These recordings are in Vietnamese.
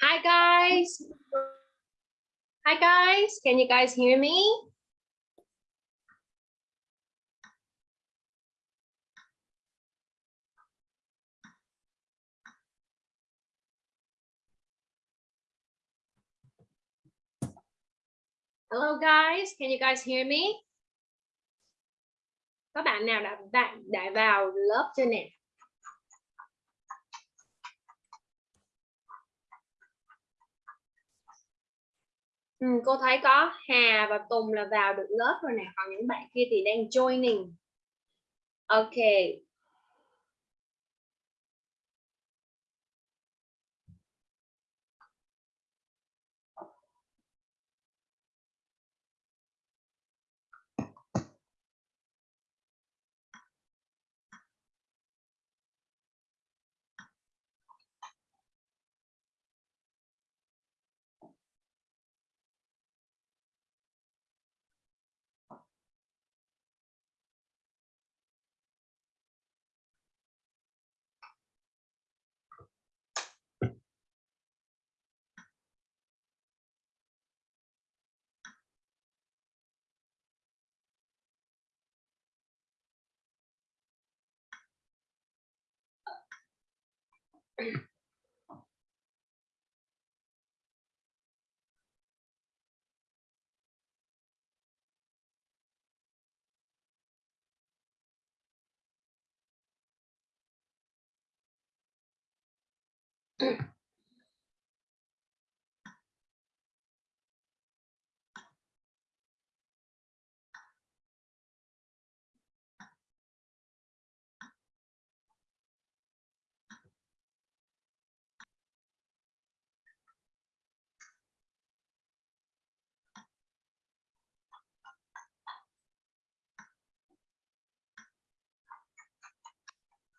Hi guys. Hi guys. Can you guys hear me? Hello guys, can you guys hear me? Có bạn nào đã đã, đã vào lớp chưa nè? Ừ, cô thấy có Hà và Tùng là vào được lớp rồi nè, còn những bạn kia thì đang joining. Ok,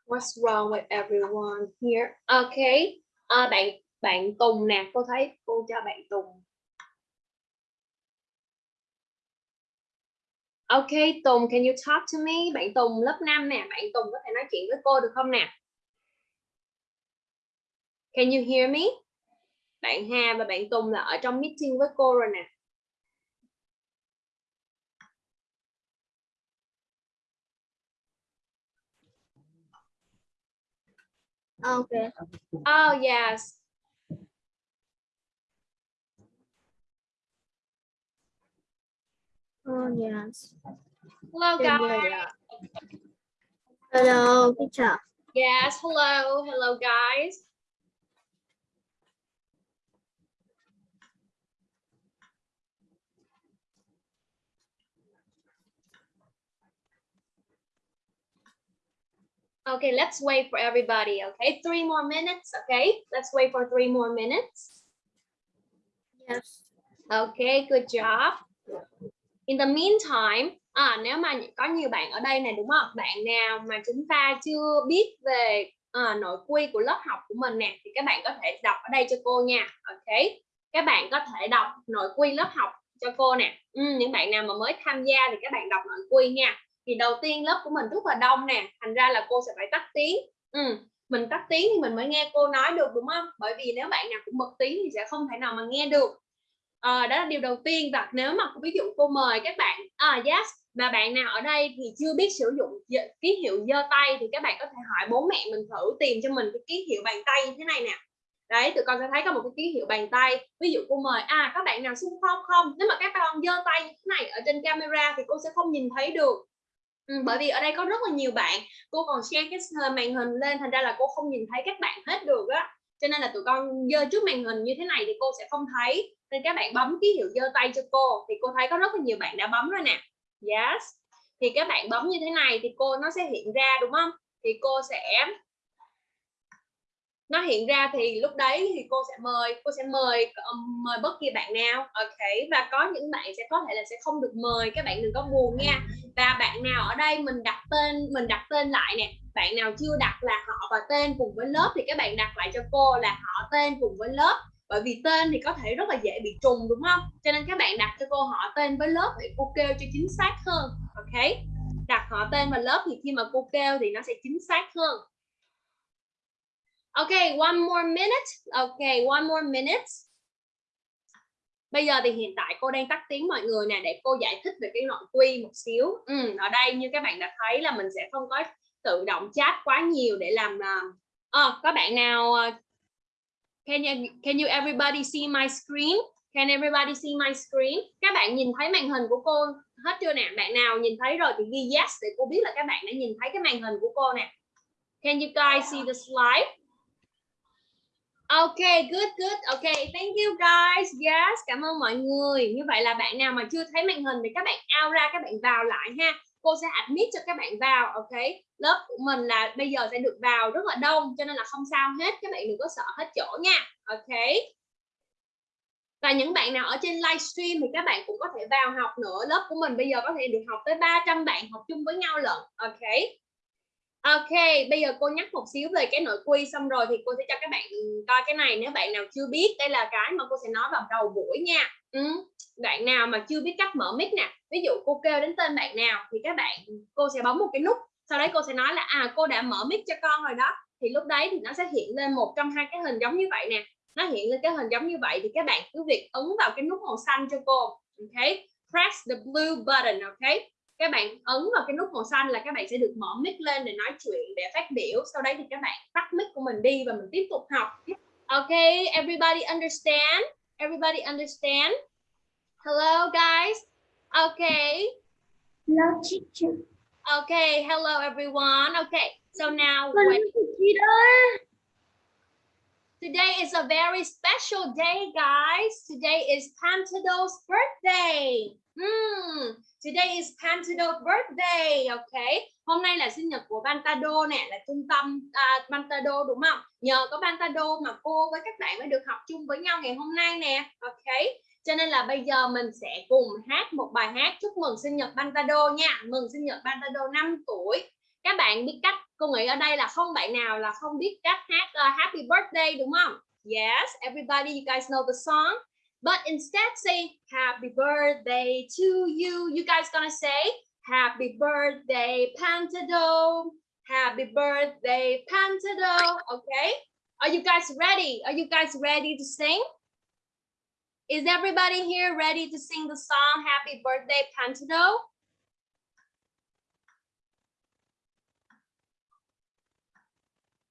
What's wrong with everyone here? Okay. À, bạn bạn Tùng nè, cô thấy cô cho bạn Tùng. Okay, Tùng, can you talk to me? Bạn Tùng lớp 5 nè, bạn Tùng có thể nói chuyện với cô được không nè? Can you hear me? Bạn Hà và bạn Tùng là ở trong meeting với cô rồi nè. Okay. Oh, yes. Oh yes. Hello, guys. yeah. Hello, teacher. Yes, hello. Hello, guys. Okay, let's wait for everybody. Okay, three more minutes. Okay, let's wait for three more minutes. Yes. Okay, good job. In the meantime, à, nếu mà có nhiều bạn ở đây này đúng không? Bạn nào mà chúng ta chưa biết về à, nội quy của lớp học của mình nè, thì các bạn có thể đọc ở đây cho cô nha. Ok, các bạn có thể đọc nội quy lớp học cho cô nè. Ừ, những bạn nào mà mới tham gia thì các bạn đọc nội quy nha. Thì đầu tiên lớp của mình rất là đông nè, thành ra là cô sẽ phải tắt tiếng. Ừ, mình tắt tiếng thì mình mới nghe cô nói được đúng không? Bởi vì nếu bạn nào cũng bật tiếng thì sẽ không thể nào mà nghe được. À, đó là điều đầu tiên. Và nếu mà ví dụ cô mời các bạn à yes mà bạn nào ở đây thì chưa biết sử dụng ký hiệu giơ tay thì các bạn có thể hỏi bố mẹ mình thử tìm cho mình cái ký hiệu bàn tay như thế này nè. Đấy tụi con sẽ thấy có một cái ký hiệu bàn tay. Ví dụ cô mời à các bạn nào xung phong không? Nếu mà các con giơ tay như thế này ở trên camera thì cô sẽ không nhìn thấy được ừ, bởi vì ở đây có rất là nhiều bạn cô còn share cái ờ, màn hình lên thành ra là cô không nhìn thấy các bạn hết được á. Cho nên là tụi con dơ trước màn hình như thế này thì cô sẽ không thấy. Nên các bạn bấm ký hiệu dơ tay cho cô thì cô thấy có rất là nhiều bạn đã bấm rồi nè. Yes. Thì các bạn bấm như thế này thì cô nó sẽ hiện ra đúng không? Thì cô sẽ nó hiện ra thì lúc đấy thì cô sẽ mời, cô sẽ mời ờ, mời bất kỳ bạn nào, ok? Và có những bạn sẽ có thể là sẽ không được mời, các bạn đừng có buồn nha. Và bạn nào ở đây mình đặt tên, mình đặt tên lại nè, bạn nào chưa đặt là họ và tên cùng với lớp thì các bạn đặt lại cho cô là họ, tên cùng với lớp. Bởi vì tên thì có thể rất là dễ bị trùng, đúng không? Cho nên các bạn đặt cho cô họ tên với lớp để cô kêu cho chính xác hơn, ok? Đặt họ tên và lớp thì khi mà cô kêu thì nó sẽ chính xác hơn. Okay, one more minute. Okay, one more minute. Bây giờ thì hiện tại cô đang tắt tiếng mọi người nè để cô giải thích về cái nội quy một xíu. Ừ, ở đây như các bạn đã thấy là mình sẽ không có tự động chat quá nhiều để làm uh, có bạn nào uh, can you can you everybody see my screen? Can everybody see my screen? Các bạn nhìn thấy màn hình của cô hết chưa nè? Bạn nào nhìn thấy rồi thì ghi yes để cô biết là các bạn đã nhìn thấy cái màn hình của cô nè. Can you guys see the slide? Okay, good, good. Okay, thank you guys. Yes, cảm ơn mọi người. Như vậy là bạn nào mà chưa thấy màn hình thì các bạn out ra, các bạn vào lại ha. Cô sẽ admit cho các bạn vào. Ok, lớp của mình là bây giờ sẽ được vào rất là đông cho nên là không sao hết. Các bạn đừng có sợ hết chỗ nha. Ok. Và những bạn nào ở trên livestream thì các bạn cũng có thể vào học nữa. Lớp của mình bây giờ có thể được học tới 300 bạn học chung với nhau lận. Ok. Ok, bây giờ cô nhắc một xíu về cái nội quy xong rồi thì cô sẽ cho các bạn coi cái này nếu bạn nào chưa biết đây là cái mà cô sẽ nói vào đầu buổi nha. Ừ. Bạn nào mà chưa biết cách mở mic nè, ví dụ cô kêu đến tên bạn nào thì các bạn cô sẽ bấm một cái nút, sau đấy cô sẽ nói là à cô đã mở mic cho con rồi đó. Thì lúc đấy thì nó sẽ hiện lên một trong hai cái hình giống như vậy nè. Nó hiện lên cái hình giống như vậy thì các bạn cứ việc ấn vào cái nút màu xanh cho cô. Ok, press the blue button, ok? Các bạn ấn vào cái nút màu xanh là các bạn sẽ được mở mic lên để nói chuyện để phát biểu. Sau đấy thì các bạn tắt mic của mình đi và mình tiếp tục học. Ok everybody understand? Everybody understand? Hello guys? Okay Hello, teacher. okay hello everyone. Okay so now when, today is a very special day guys. Today is Pantado's birthday hmm Today is Pantado's birthday, okay? Hôm nay là sinh nhật của Pantado nè, là trung tâm uh, Pantado đúng không? Nhờ có Pantado mà cô với các bạn mới được học chung với nhau ngày hôm nay nè, okay? Cho nên là bây giờ mình sẽ cùng hát một bài hát chúc mừng sinh nhật Pantado nha. Mừng sinh nhật Pantado 5 tuổi. Các bạn biết cách, cô nghĩ ở đây là không bạn nào là không biết cách hát uh, Happy Birthday đúng không? Yes, everybody, you guys know the song. But instead say happy birthday to you. You guys gonna say happy birthday Pantado. Happy birthday Pantado. Okay. Are you guys ready? Are you guys ready to sing? Is everybody here ready to sing the song Happy Birthday Pantado?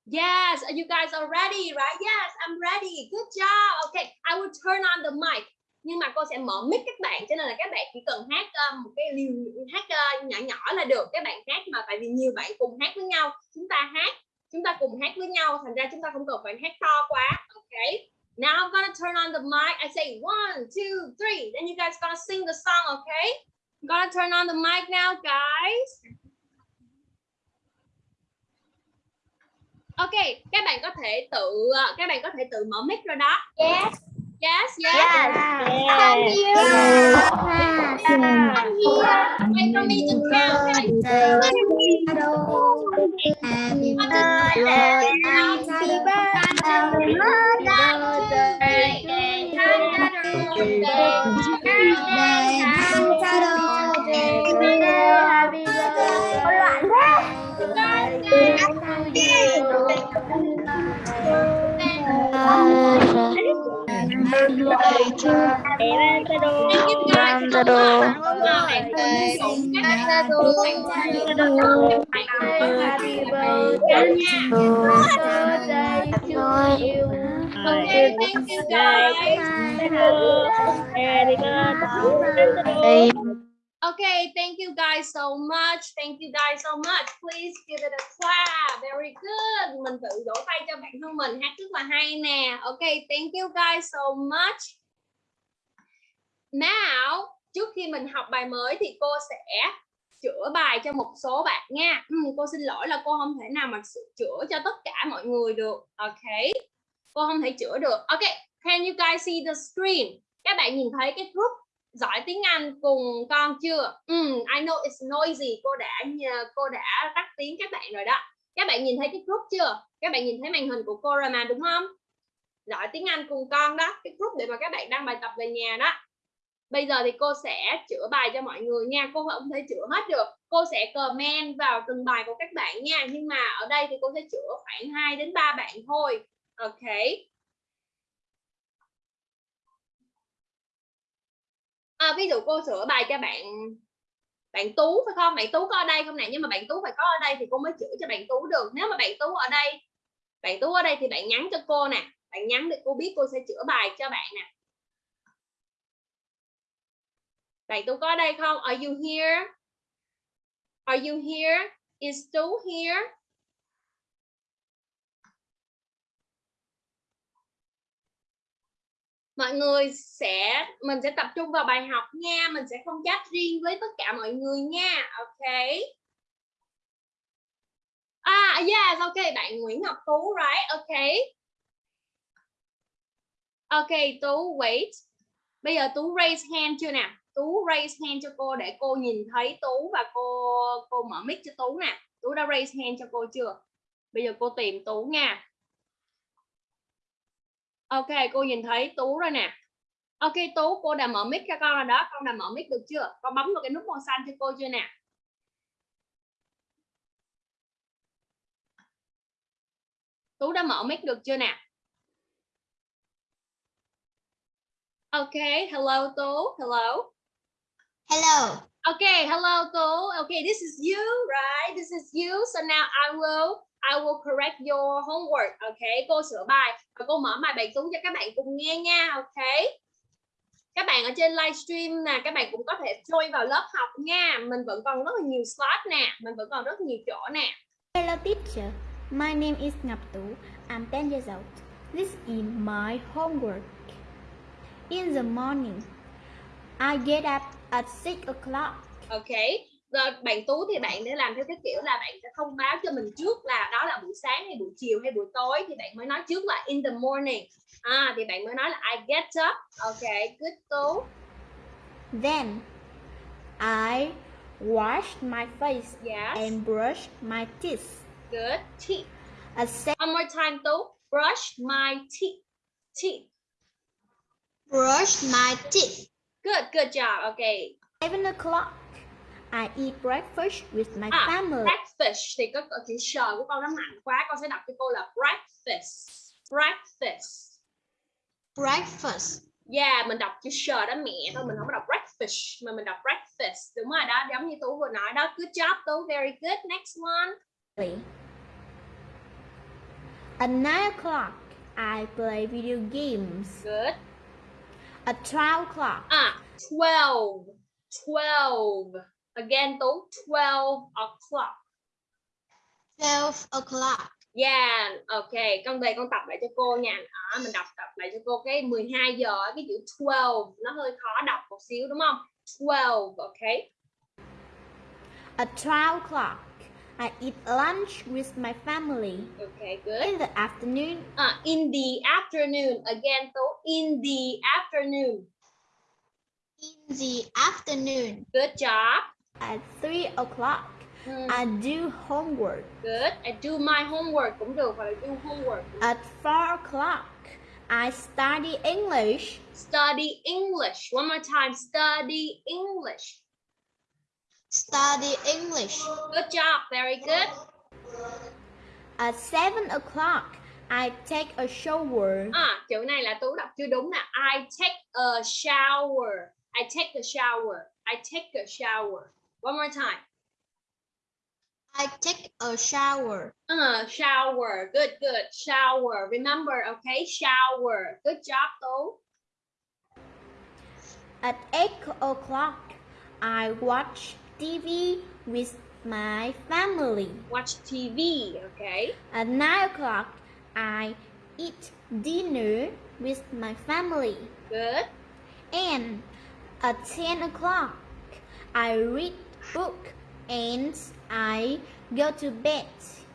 Yes, you guys are ready, right? Yes, I'm ready. Good job. Okay, I will turn on the mic. Nhưng mà cô sẽ mở mic các bạn cho nên là các bạn chỉ cần hát ờ, một cái liều hát uh, nhỏ nhỏ là được. Các bạn hát mà tại vì nhiều bạn cùng hát với nhau, chúng ta hát, chúng ta cùng hát với nhau, thành ra chúng ta không cần phải hát to quá. Okay. Now I'm gonna turn on the mic. I say one, two, three. Then you guys gonna sing the song, okay? I'm gonna turn on the mic now, guys. Ok, các bạn có thể tự ờ, các bạn có thể tự mở mic rồi đó. Yes. Yes, yes. Yes. Come here. Come here. Wait for me to count. Happy Thank you guys so much. Happy birthday. Okay, thank you guys so much. Thank you guys so much. Please give it a clap. Very good. Mình tự vỗ tay cho bản thân mình hát rất là hay nè. Okay, thank you guys so much. Now, trước khi mình học bài mới thì cô sẽ chữa bài cho một số bạn nha. Ừ, cô xin lỗi là cô không thể nào mà chữa cho tất cả mọi người được. Okay, Cô không thể chữa được. Okay, Can you guys see the screen? Các bạn nhìn thấy cái group giỏi tiếng Anh cùng con chưa? um, I know it's noisy. Cô đã cô đã tắt tiếng các bạn rồi đó. Các bạn nhìn thấy cái group chưa? Các bạn nhìn thấy màn hình của cô rồi mà đúng không? Giỏi tiếng Anh cùng con đó. Cái group để mà các bạn đăng bài tập về nhà đó bây giờ thì cô sẽ chữa bài cho mọi người nha cô không thể chữa hết được cô sẽ comment vào từng bài của các bạn nha nhưng mà ở đây thì cô sẽ chữa khoảng 2 đến 3 bạn thôi ok à, ví dụ cô sửa bài cho bạn bạn tú phải không? Bạn tú có ở đây không nè? Nhưng mà bạn tú phải có ở đây thì cô mới chữa cho bạn tú được. Nếu mà bạn tú ở đây bạn tú ở đây thì bạn nhắn cho cô nè. Bạn nhắn để cô biết cô sẽ chữa bài cho bạn nè. Bạn tú có ở đây không? Are you here? Are you here? Is tú here? Mọi người sẽ, mình sẽ tập trung vào bài học nha. Mình sẽ không chat riêng với tất cả mọi người nha. Ok. À yes, ok, bạn Nguyễn Ngọc Tú, right, ok. Ok, Tú, wait. Bây giờ Tú raise hand chưa nè Tú raise hand cho cô để cô nhìn thấy Tú và cô cô mở mic cho Tú nè. Tú đã raise hand cho cô chưa? Bây giờ cô tìm Tú nha ok cô nhìn thấy tú rồi nè ok tú cô đã mở mic cho con rồi đó con đã mở mic được chưa con bấm vào cái nút màu xanh cho cô chưa nè tú đã mở mic được chưa nè ok hello tú hello Hello. Okay, hello Tú. Okay, this is you, right? This is you. So now I will I will correct your homework. Okay, cô sửa bài và cô mở bài bài tú cho các bạn cùng nghe nha. Okay. Các bạn ở trên livestream nè, các bạn cũng có thể join vào lớp học nha. Mình vẫn còn rất là nhiều slide nè, mình vẫn còn rất nhiều chỗ nè. Hello teacher. My name is Ngọc Tú. I'm 10 years old. This is my homework. In the morning, I get up at 6 o'clock. Okay. Rồi bạn Tú thì bạn để làm theo cái kiểu là bạn sẽ thông báo cho mình trước là đó là buổi sáng hay buổi chiều hay buổi tối thì bạn mới nói trước là in the morning. À thì bạn mới nói là I get up. Okay, good Tú. Then, I wash my face Yes. and brush my teeth. Good. Teeth. At se- One more time Tú. Brush my teeth. Teeth. brush my teeth. Good, good job. Okay. 7 o'clock, I eat breakfast with my À, family. breakfast thì có có chữ sờ của con nó mạnh quá, con sẽ đọc cho cô là breakfast. Breakfast. Breakfast. Yeah, mình đọc chữ sờ đó mẹ thôi, mình không có đọc breakfast mà mình đọc breakfast. Đúng rồi đó, giống như Tú vừa nói đó. Good job Tú, very good. Next one. At 9 o'clock, I play video games. Good. At 12 o'clock, À, 12. 12. Again Tú, 12 o'clock. 12 o'clock. Yeah, ok, con về con tập lại cho cô nha. Đó, mình đọc tập lại cho cô cái 12 giờ cái chữ 12 nó hơi khó đọc một xíu đúng không? 12, ok. At 12 o'clock, I eat lunch with my family. Okay, good. In the afternoon, Uh, in the afternoon. Again, so in the afternoon. in the afternoon, Good job. At 3 o'clock, Hmm, I do homework. good. I do my homework cũng được hoặc là do homework. At 4 o'clock, I study English. Study English. One more time. Study English. Study English. Good job. Very good. At 7 o'clock, I take a shower. À, chữ này là Tú đọc chưa đúng nè. I take a shower. I take a shower. I take a shower. One more time. I take a shower. Uh, shower. Good, good. Shower. Remember, okay? Shower. Good job, though. At 8 o'clock, I watch TV with my family. Watch TV, okay? At 9 o'clock, I eat dinner with my family. Good. And at 10 o'clock, I read book and I go to bed.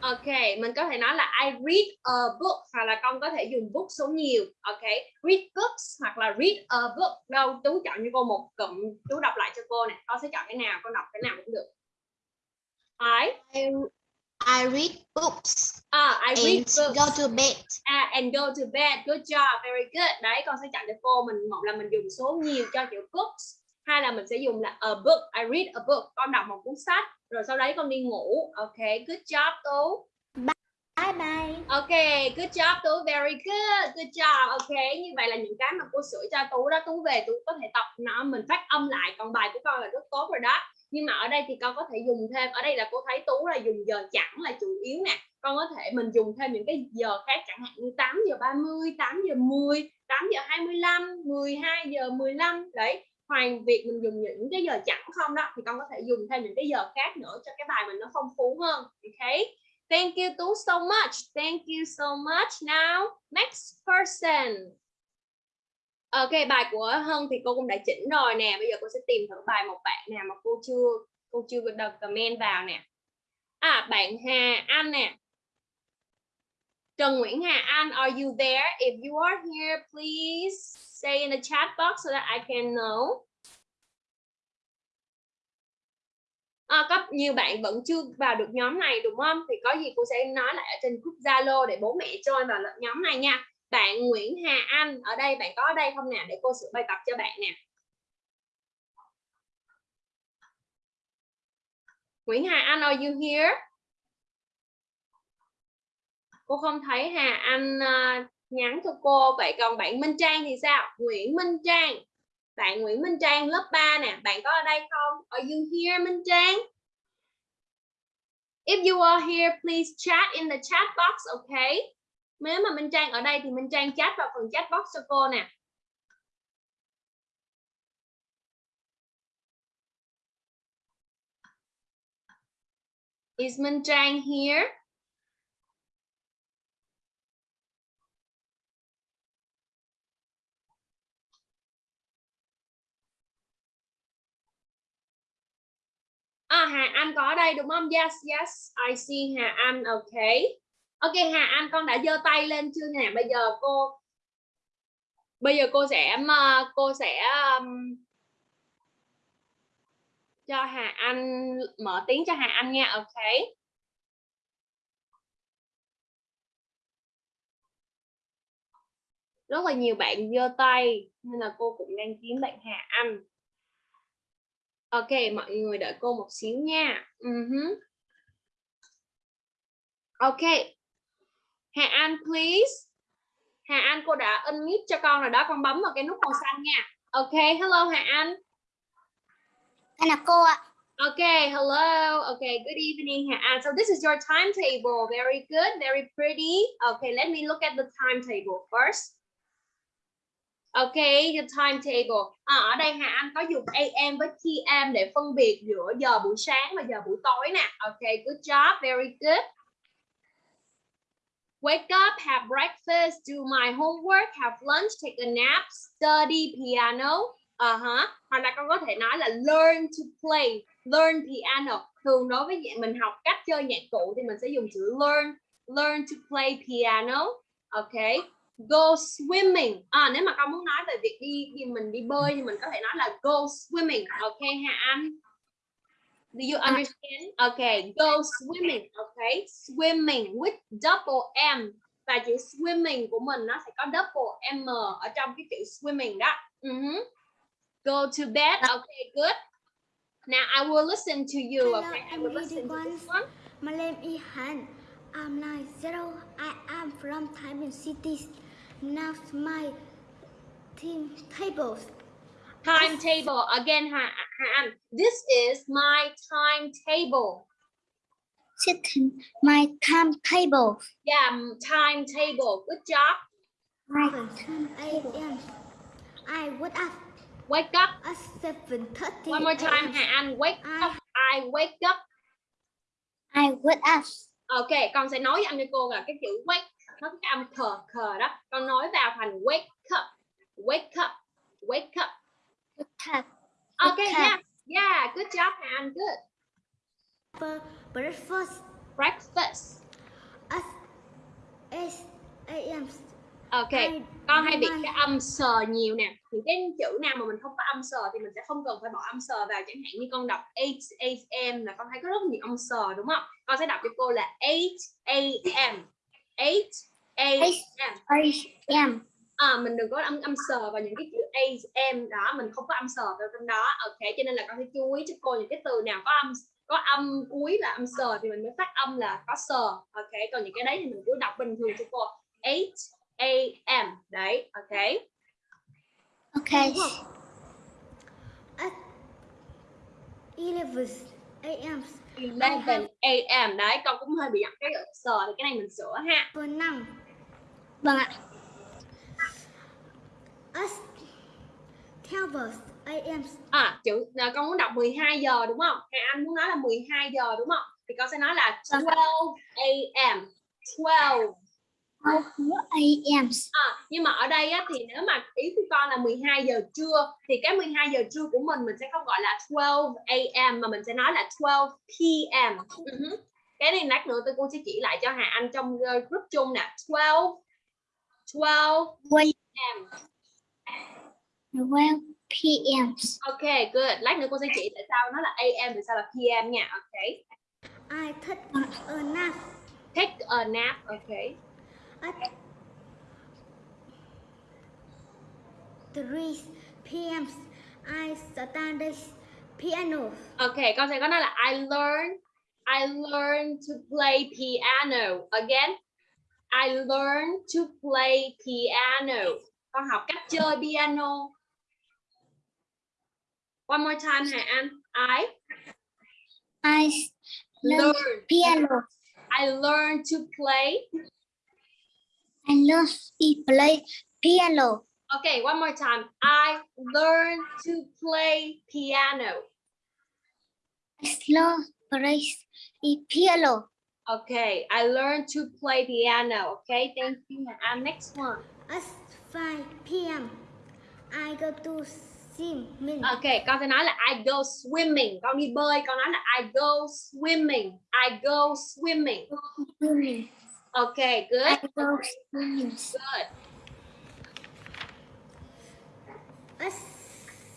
Ok, mình có thể nói là I read a book hoặc là con có thể dùng book số nhiều. Ok, read books hoặc là read a book. Đâu, Tú chọn cho cô một cụm, Tú đọc lại cho cô nè. Con sẽ chọn cái nào, con đọc cái nào cũng được. I, I, I read books à, I read and books go to bed. à, and go to bed. Good job, very good. Đấy, con sẽ chọn cho cô mình một là mình dùng số nhiều cho chữ books hay là mình sẽ dùng là a book. I read a book. Con đọc một cuốn sách rồi sau đấy con đi ngủ. Ok good job tú. Bye bye. ok good job tú. Very good. Good job. Ok như vậy là những cái mà cô sửa cho tú đó. Tú về tú có thể tập nó. Mình phát âm lại. Còn bài của con là rất tốt rồi đó. Nhưng mà ở đây thì con có thể dùng thêm. Ở đây là cô thấy tú là dùng giờ chẳng là chủ yếu nè. Con có thể mình dùng thêm những cái giờ khác. Chẳng hạn như 8 giờ 30 8 giờ 10 8 giờ 25 12 giờ 15 đấy hoàn việc mình dùng những cái giờ chẳng không đó, thì con có thể dùng thêm những cái giờ khác nữa cho cái bài mình nó phong phú hơn. Ok? Thank you, tú, so much. Thank you so much. Now, next person. Ok, bài của hân thì cô cũng đã chỉnh rồi nè. Bây giờ cô sẽ tìm thử bài một bạn nào mà cô chưa cô chưa được comment vào nè. À bạn Hà Anh nè. Trần Nguyễn Hà Anh are you there? If you are here please say in the chat box so that I can know. À, có nhiều bạn vẫn chưa vào được nhóm này đúng không? Thì có gì cô sẽ nói lại ở trên group Zalo để bố mẹ join vào nhóm này nha. Bạn Nguyễn Hà Anh ở đây bạn có ở đây không nè? Để cô sửa bài tập cho bạn nè. Nguyễn Hà Anh are you here? Cô không thấy Hà Anh uh, nhắn cho cô vậy còn bạn Minh Trang thì sao? Nguyễn Minh Trang. Bạn Nguyễn Minh Trang lớp 3 nè bạn có ở đây không? Are you here Minh Trang? If you are here please chat in the chat box okay? Nếu mà Minh Trang ở đây thì Minh Trang chat vào phần chat box cho cô nè. Is Minh Trang here? À, Hà Anh có ở đây đúng không? Yes, yes, I see Hà Anh, ok Ok Hà Anh con đã giơ tay lên chưa nè? Bây giờ cô bây giờ cô sẽ um, ờ, cô sẽ um, cho Hà Anh mở tiếng cho Hà Anh nha, ok. Rất là nhiều bạn giơ tay nên là cô cũng đang kiếm bạn Hà Anh. Ok, mọi người đợi cô một xíu nha. Uh -huh. Ok. Hà Anh, please. Hà Anh, cô đã unmute cho con rồi đó. Con bấm vào cái nút màu xanh nha. Ok, hello Hà Anh. Đây là cô ạ. Okay, hello. Okay, good evening, Hà Anh. So this is your timetable. Very good, very pretty. Okay, let me look at the timetable first. Ok, the timetable. À, ở đây Hà Anh có dùng AM với PM để phân biệt giữa giờ buổi sáng và giờ buổi tối nè. Ok, good job, very good. Wake up, have breakfast, do my homework, have lunch, take a nap, study piano. Uh -huh. Hoặc là con có thể nói là learn to play, learn piano. Thường đối với mình học cách chơi nhạc cụ thì mình sẽ dùng chữ learn, learn to play piano. Okay go swimming. À, nếu mà con muốn nói về việc đi thì mình đi bơi thì mình có thể nói là go swimming. Ok Hà Anh do you understand? Okay go swimming. Okay swimming with double M. Và chữ swimming của mình nó sẽ có double M ở trong cái chữ swimming đó. Uh -huh. go to bed. Okay good. Now I will listen to you okay I will listen to this one. My name is Han. I'm nine zero. I am from Thái Bình City. Now my team tables. Timetable again, Ha Han. This is my timetable. Sitting my timetable. Yeah, timetable. Good job. My a.m. I wake up Wake up. at seven thirty. One more time, Ha An. Wake I- up. I wake up. I wake up. Ok, con sẽ nói với anh với cô là cái chữ wake nó cái âm khờ khờ đó. Con nói vào thành wake up. Wake up. Wake up. Wake up. Ok, Wake yeah. up. Yeah, good job, Ha An. Good. Breakfast Breakfast. at eight a.m. Ok, I con hay bị cái âm sờ nhiều nè. Những cái chữ nào mà mình không có âm sờ thì mình sẽ không cần phải bỏ âm sờ vào. Chẳng hạn như con đọc 8 a.m. là con thấy có rất nhiều âm sờ đúng không? Con sẽ đọc cho cô là 8 a.m. 8 a.m. a.m. à, mình đừng có âm âm sờ vào những cái chữ a em đó mình không có âm sờ vào trong đó ok cho nên là con sẽ chú ý cho cô những cái từ nào có âm có âm cuối là âm sờ thì mình mới phát âm là có sờ ok còn những cái đấy thì mình cứ đọc bình thường cho cô 8 a.m. đấy ok. At 11 a.m. 11 a.m. đấy con cũng hơi bị giật cái sờ thì cái này mình sửa ha For now, Vâng ạ. at 12 a.m. à chữ à, con muốn đọc 12 giờ đúng không Hà Anh muốn nói là 12 giờ đúng không thì con sẽ nói là 12 a.m. 12 a.m. à, nhưng mà ở đây á, thì nếu mà ý của con là 12 giờ trưa thì cái 12 giờ trưa của mình mình sẽ không gọi là 12 a.m. mà mình sẽ nói là 12 p.m. Ừ cái này lát nữa tôi cô sẽ chỉ lại cho Hà Anh trong ờ, group chung nè 12 12 Wait. p.m. 12 p.m. Ok, good. Lát nữa cô sẽ chỉ tại sao nó là AM, tại sao là PM nha. Ok. I take a nap Take a nap. Ok. At 3 p.m. I study piano. Ok, con sẽ có nói là I learn I learn to play piano. Again. I learn to play piano. Con học cách chơi piano. One more time Hà Anh. I I learn piano. I learn to play I love to play piano. Okay, one more time. I learn to play piano. I love play piano. Okay, I learned to play piano. Okay, thank you. And next one. At 5 p.m. I go to swimming. Okay, con sẽ nói là I go swimming. Con đi bơi, con nói là I go swimming. I go swimming. Swimming. Okay, good. I go swimming. Okay, good. At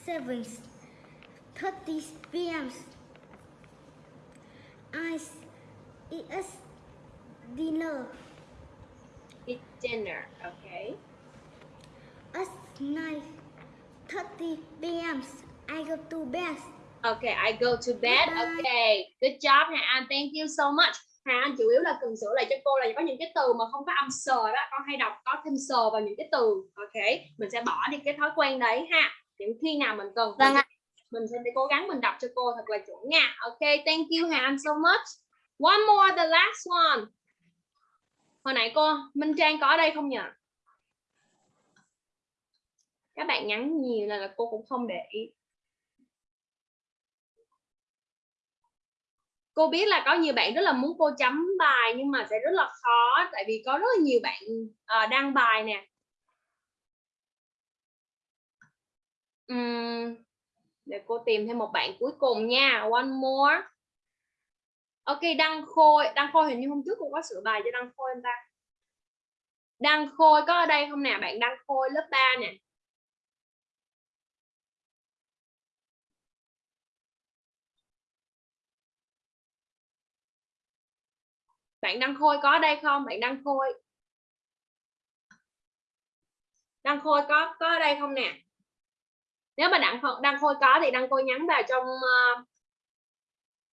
7 30 p.m. I eat a dinner. Eat dinner. Okay. At 9 30 p.m. I go to bed. Okay, I go to bed. Bye. Okay, good job, Anh. Thank you so much. Hà Anh chủ yếu là cần sửa lại cho cô là có những cái từ mà không có âm sờ đó. Con hay đọc có thêm sờ vào những cái từ. Okay, mình sẽ bỏ đi cái thói quen đấy ha. Những khi nào mình cần Vâng mình sẽ cố gắng mình đọc cho cô thật là chuẩn nha. Okay, thank you Hà Anh so much. One more, the last one. Hồi nãy cô Minh Trang có ở đây không nhỉ? Các bạn nhắn nhiều là, là cô cũng không để ý. Cô biết là có nhiều bạn rất là muốn cô chấm bài nhưng mà sẽ rất là khó tại vì có rất là nhiều bạn uh, đăng bài nè. uhm, để cô tìm thêm một bạn cuối cùng nha. One more. Ok, Đăng Khôi. Đăng Khôi hình như hôm trước cô có sửa bài cho Đăng Khôi anh ta? Đăng Khôi có ở đây không nè? Bạn Đăng Khôi lớp 3 nè. Bạn Đăng Khôi có đây không? Bạn Đăng Khôi. Đăng Khôi có có ở đây không nè? Nếu mà Đăng Khôi, Đăng Khôi có thì Đăng Khôi nhắn vào trong ờ,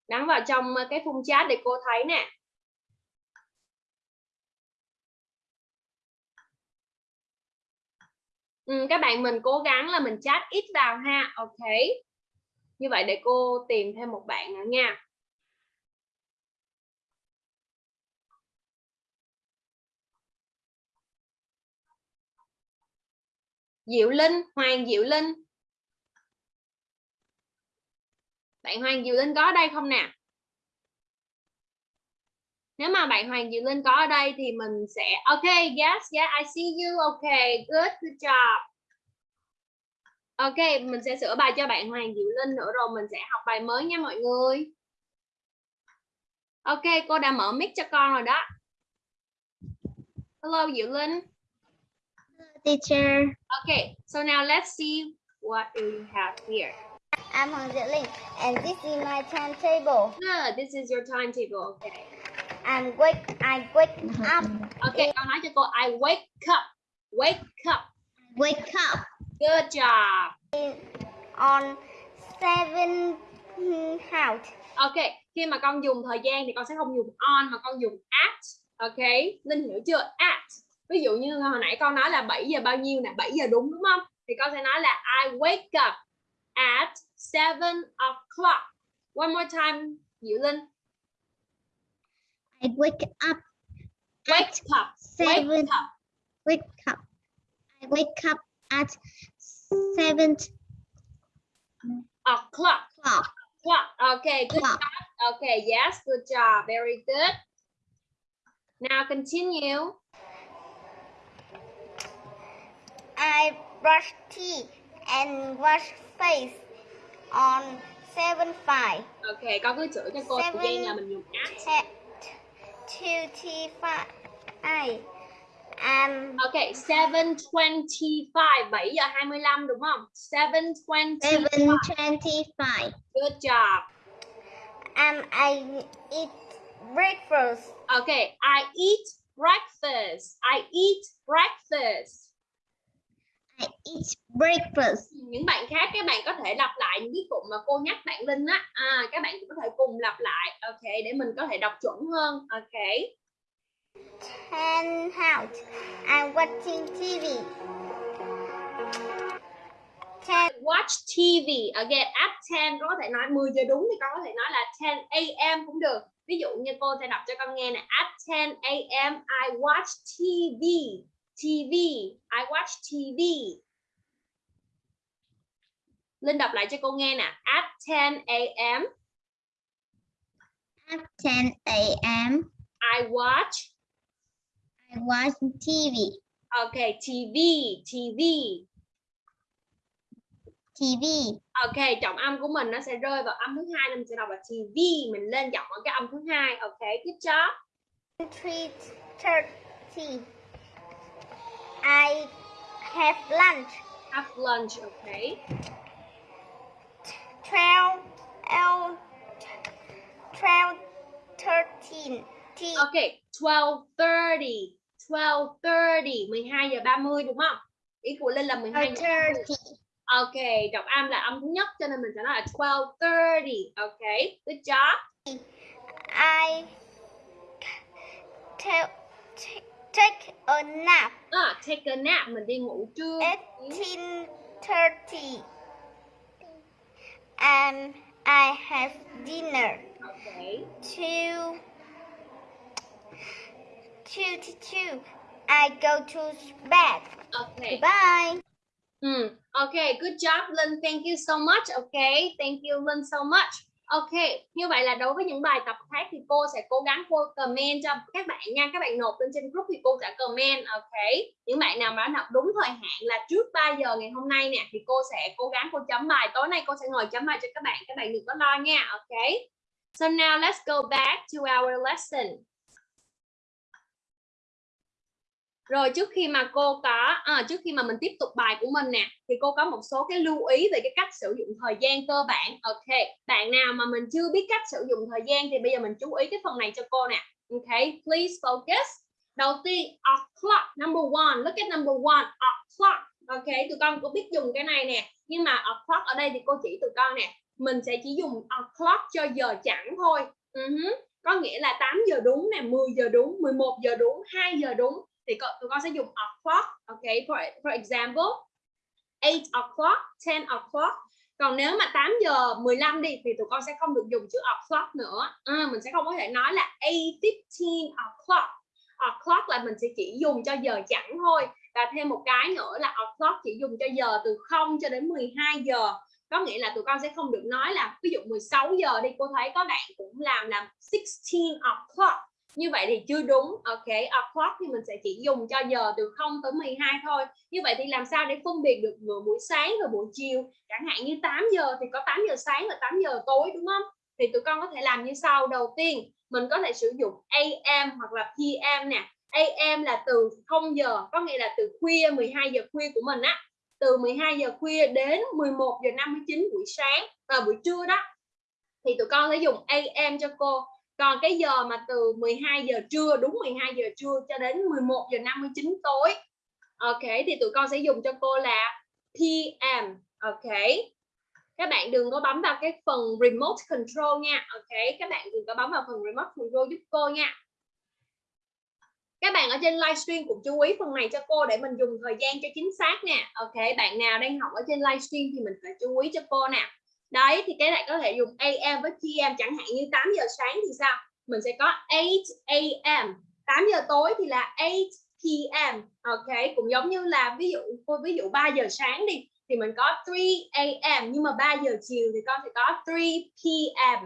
nhắn vào trong cái phung chat để cô thấy nè. Ừ, các bạn mình cố gắng là mình chat ít vào ha. Ok. Như vậy để cô tìm thêm một bạn nữa nha. Diệu Linh, Hoàng Diệu Linh. Bạn Hoàng Diệu Linh có ở đây không nè? Nếu mà bạn Hoàng Diệu Linh có ở đây thì mình sẽ Ok, yes, yeah, I see you. OK, good, good job. Ok, mình sẽ sửa bài cho bạn Hoàng Diệu Linh nữa rồi mình sẽ học bài mới nha mọi người. Ok, cô đã mở mic cho con rồi đó. Hello Diệu Linh. Teacher. Okay, so now let's see what do you have here. I'm Hoàng Diệu Linh, and this is my timetable. Good, this is your timetable. Okay. I'm wake. I wake up. Okay, con nói cho cô I wake up. Wake up. Wake up. Good job. On seven out. Ok, khi mà con dùng thời gian thì con sẽ không dùng on mà con dùng at. Ok, Linh hiểu chưa? At. Ví dụ như hồi nãy con nói là 7 giờ bao nhiêu nè, 7 giờ đúng đúng không? Thì con sẽ nói là I wake up at 7 o'clock. One more time, Diệu Linh. I wake up. Wake up. Wake Seven. up. Wake up. I wake up at seven O'clock. o'clock. Clock. Okay, good Clock. job. Okay, yes, good job. Very good. Now continue. I brush teeth and wash face on seven five. Ok, con cứ chửi cho cô thời gian là mình dùng at. Te- Twenty five. I am Ok, 7.25, 7 giờ 25 đúng không? 7.25, Seven twenty-five. good job. am I eat breakfast. Ok, I eat breakfast. I eat breakfast. I eat breakfast. Những bạn khác các bạn có thể lặp lại những cái cụm mà cô nhắc bạn Linh á. À, các bạn cũng có thể cùng lặp lại. Ok, để mình có thể đọc chuẩn hơn. Ok. Ten out. I'm watching TV. Ten Watch TV. Again, at 10 có thể nói 10 giờ đúng thì con có thể nói là 10 a.m. cũng được. Ví dụ như cô sẽ đọc cho con nghe nè. At 10 a.m. I watch TV. TV. I watch TV. Linh đọc lại cho cô nghe nè. At 10 a.m. At 10 a.m. I watch. I watch TV. Okay, TV. TV. TV. Ok, trọng âm của mình nó sẽ rơi vào âm thứ hai nên mình sẽ đọc là TV. Mình lên giọng ở cái âm thứ hai. Ok, good job. three thirty. I have lunch. Have lunch. Okay. Twelve. L. Twelve. Thirteen. T. Ok, 12.30. 12.30. 12 giờ 30 đúng không? Ý của Linh là 12 giờ 30. Thirty. Ok, trọng âm là âm thứ nhất cho nên mình sẽ nói là 12.30. Ok, good job. I ta- ta- take a nap. À, take a nap. Mình đi ngủ trưa. Eighteen thirty. And I have dinner. Ok. Two. Two to two. I go to bed. Ok. Bye. Ừ, hmm. ok, good job Linh, thank you so much, ok, thank you Linh so much. Ok, như vậy là đối với những bài tập khác thì cô sẽ cố gắng cô comment cho các bạn nha, các bạn nộp lên trên group thì cô sẽ comment, ok. Những bạn nào mà đã nộp đúng thời hạn là trước 3 giờ ngày hôm nay nè thì cô sẽ cố gắng cô chấm bài, tối nay cô sẽ ngồi chấm bài cho các bạn, các bạn đừng có lo nha, ok. So now let's go back to our lesson. Rồi trước khi mà cô có à, trước khi mà mình tiếp tục bài của mình nè thì cô có một số cái lưu ý về cái cách sử dụng thời gian cơ bản. Ok, bạn nào mà mình chưa biết cách sử dụng thời gian thì bây giờ mình chú ý cái phần này cho cô nè. Ok, please focus. Đầu tiên o'clock number one, look at number one o'clock. Ok, tụi con có biết dùng cái này nè, nhưng mà o'clock ở đây thì cô chỉ tụi con nè, mình sẽ chỉ dùng o'clock cho giờ chẳng thôi. Uh-huh. Có nghĩa là 8 giờ đúng nè, 10 giờ đúng, 11 giờ đúng, 2 giờ đúng thì co- tụi con sẽ dùng o'clock ok for, for example 8 o'clock 10 o'clock. Còn nếu mà 8 giờ 15 đi thì tụi con sẽ không được dùng chữ o'clock nữa. À, mình sẽ không có thể nói là 8:15 o'clock. O'clock là mình sẽ chỉ dùng cho giờ chẳng thôi. Và thêm một cái nữa là o'clock chỉ dùng cho giờ từ 0 cho đến 12 giờ. Có nghĩa là tụi con sẽ không được nói là ví dụ 16 giờ đi cô thấy có bạn cũng làm là 16 o'clock như vậy thì chưa đúng. Ok o'clock thì mình sẽ chỉ dùng cho giờ từ 0 tới 12 thôi. Như vậy thì làm sao để phân biệt được vừa buổi sáng và buổi chiều? Chẳng hạn như 8 giờ thì có 8 giờ sáng và 8 giờ tối, đúng không? Thì tụi con có thể làm như sau. Đầu tiên, mình có thể sử dụng AM hoặc là PM nè. AM là từ 0 giờ, có nghĩa là từ khuya 12 giờ khuya của mình á. Từ 12 giờ khuya đến 11 giờ 59 buổi sáng và buổi trưa đó. Thì tụi con sẽ dùng AM cho cô còn cái giờ mà từ 12 giờ trưa, đúng 12 giờ trưa cho đến 11 giờ 59 tối. Ok, thì tụi con sẽ dùng cho cô là PM ok. Các bạn đừng có bấm vào cái phần remote control nha, ok. Các bạn đừng có bấm vào phần remote control giúp cô nha. Các bạn ở trên livestream cũng chú ý phần này cho cô để mình dùng thời gian cho chính xác nè ok, bạn nào đang học ở trên livestream thì mình phải chú ý cho cô nè đấy, thì cái này có thể dùng AM với PM chẳng hạn như 8 giờ sáng thì sao? Mình sẽ có 8 AM 8 giờ tối thì là 8 PM ok, cũng giống như là ví dụ, cô ví dụ 3 giờ sáng đi, thì mình có 3 AM nhưng mà 3 giờ chiều thì con sẽ có 3 PM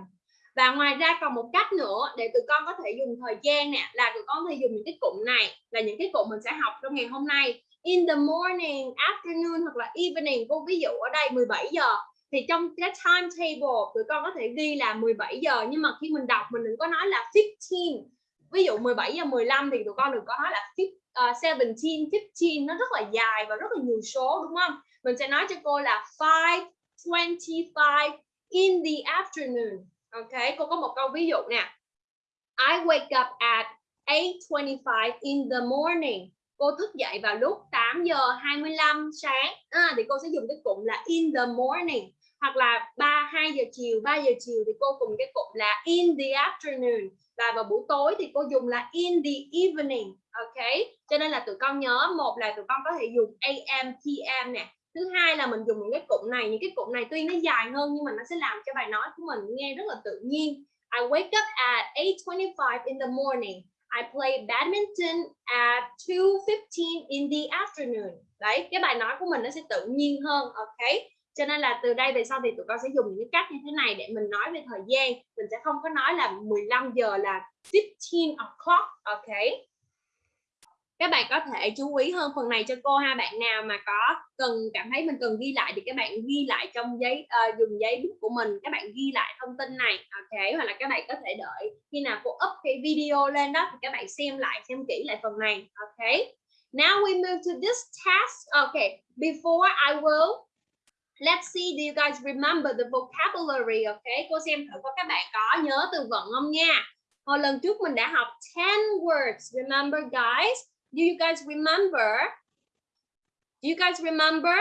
và ngoài ra còn một cách nữa để tụi con có thể dùng thời gian nè, là tụi con có thể dùng những cái cụm này, là những cái cụm mình sẽ học trong ngày hôm nay. In the morning, afternoon hoặc là evening. Cô ví dụ ở đây 17 giờ thì trong cái timetable tụi con có thể ghi là 17 giờ nhưng mà khi mình đọc mình đừng có nói là 15 ví dụ 17 giờ 15 thì tụi con đừng có nói là 17 uh, 15 nó rất là dài và rất là nhiều số đúng không? Mình sẽ nói cho cô là 5:25 in the afternoon. Ok cô có một câu ví dụ nè. I wake up at 8:25 in the morning. Cô thức dậy vào lúc 8 giờ 25 sáng. À, thì cô sẽ dùng cái cụm là in the morning hoặc là 3 2 giờ chiều 3 giờ chiều thì cô cùng cái cụm là in the afternoon. Và vào buổi tối thì cô dùng là in the evening, ok? Cho nên là tụi con nhớ, một là tụi con có thể dùng am pm nè. Thứ hai là mình dùng những cái cụm này, những cái cụm này tuy nó dài hơn nhưng mà nó sẽ làm cho bài nói của mình nghe rất là tự nhiên. I wake up at 8:25 in the morning. I play badminton at 2:15 in the afternoon. Đấy, cái bài nói của mình nó sẽ tự nhiên hơn, ok? Cho nên là từ đây về sau thì tụi con sẽ dùng những cách như thế này để mình nói về thời gian. Mình sẽ không có nói là 15 giờ là 15 o'clock ok? Các bạn có thể chú ý hơn phần này cho cô ha. Bạn nào mà có cần cảm thấy mình cần ghi lại thì các bạn ghi lại trong giấy uh, dùng giấy bút của mình. Các bạn ghi lại thông tin này ok? Hoặc là các bạn có thể đợi khi nào cô up cái video lên đó thì các bạn xem lại xem kỹ lại phần này ok? Now we move to this task. Okay before I will let's see do you guys remember the vocabulary okay cô xem thử có các bạn có nhớ từ vựng không nha hồi lần trước mình đã học 10 words remember guys Do you guys remember? Do you guys remember?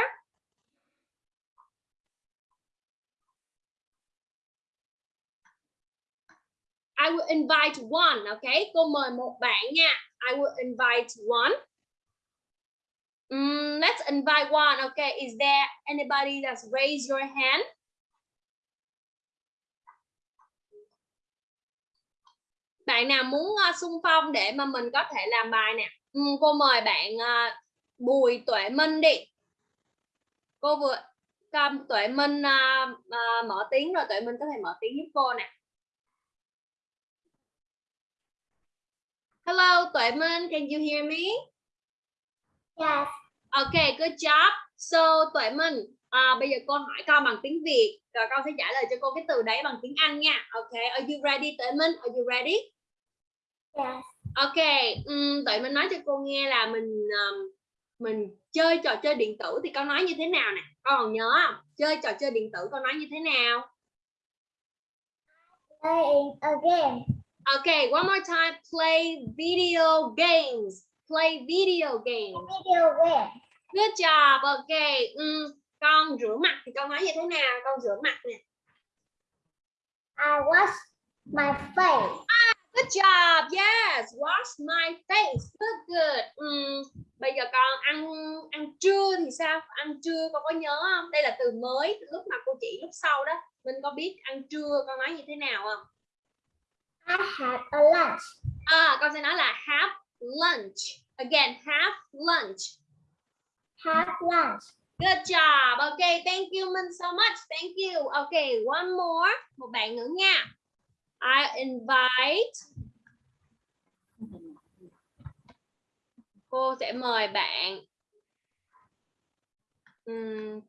I will invite one, okay? Cô mời một bạn nha. I will invite one. Mm, let's invite one, okay? Is there anybody that's raised your hand? Bạn nào muốn uh, xung phong để mà mình có thể làm bài nè? Mm, cô mời bạn uh, Bùi Tuệ Minh đi cô vừa cầm Tuệ Minh uh, uh, mở tiếng rồi Tuệ Minh có thể mở tiếng giúp cô nè Hello Tuệ Minh can you hear me Yes. Okay good job. So Tuệ Minh à, bây giờ cô hỏi con bằng tiếng Việt rồi con sẽ trả lời cho cô cái từ đấy bằng tiếng Anh nha. Okay are you ready Tuệ Minh? Are you ready? Yes. ok um, tụi mình nói cho cô nghe là mình um, mình chơi trò chơi điện tử thì con nói như thế nào nè? Con còn nhớ không? Chơi trò chơi điện tử con nói như thế nào? Playing a game. ok one more time. Play video games play video games Video game. good job ok um, con rửa mặt thì con nói như thế nào con rửa mặt nè I wash my face. Good job. Yes. Wash my face. Good good. Uhm, bây giờ con ăn ăn trưa thì sao? Ăn trưa con có nhớ không? Đây là từ mới lúc mà cô chỉ lúc sau đó. Mình có biết ăn trưa con nói như thế nào không? I had a lunch. À, con sẽ nói là have lunch. Again, have lunch. Have lunch. Good job. Okay, thank you Minh so much. Thank you. Okay, one more. Một bạn nữa nha. I invite cô sẽ mời bạn Uhm.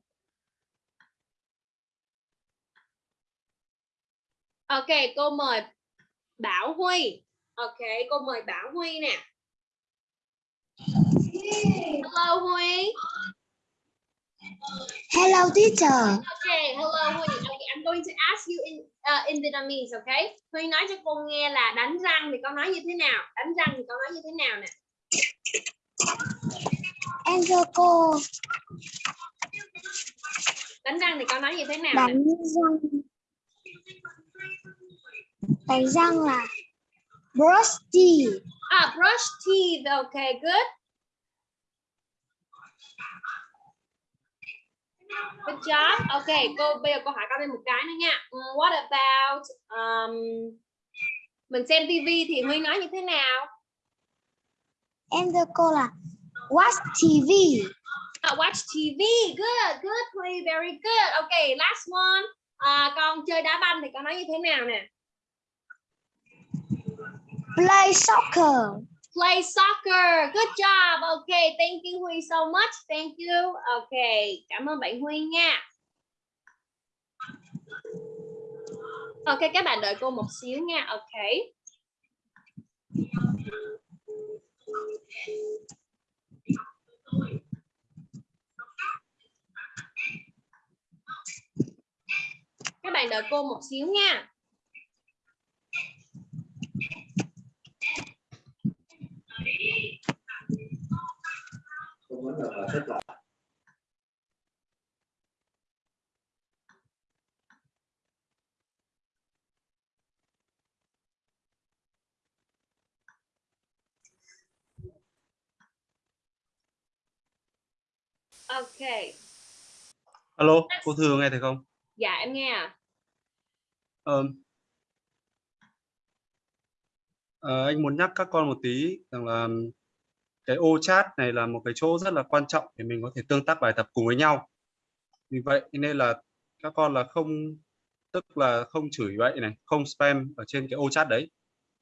Ok, cô mời Bảo Huy. Ok, cô mời Bảo Huy nè. Hello Huy. Hello, teacher. Okay, hello Huy. Okay, I'm going to ask you in uh, in Vietnamese, okay? Huy nói cho cô nghe là đánh răng thì con nói như thế nào? Đánh răng thì con nói như thế nào nè? Em thưa cô, đánh răng thì con nói như thế nào nè? đánh răng. Đánh răng là brush teeth. À, brush teeth. Okay, good. Good job. Okay, cô bây giờ cô hỏi con thêm một cái nữa nha. Mm, What about um, mình xem TV thì Huy nói như thế nào? Em thưa cô là watch TV. À, watch TV. Good, good, Huy. Very good. Okay, last one. À, con chơi đá banh thì con nói như thế nào nè? Play soccer. Play soccer. Good job. Okay, thank you Huy so much. Thank you. Okay, cảm ơn bạn Huy nha. Ok, các bạn đợi cô một xíu nha. Ok. Các bạn đợi cô một xíu nha. Ok. Alo, cô Thư nghe thấy không? Dạ em nghe à. Ờ, à, anh muốn nhắc các con một tí rằng là cái ô chat này là một cái chỗ rất là quan trọng để mình có thể tương tác bài tập cùng với nhau. Vì vậy nên là các con là không tức là không chửi vậy này, không spam ở trên cái ô chat đấy.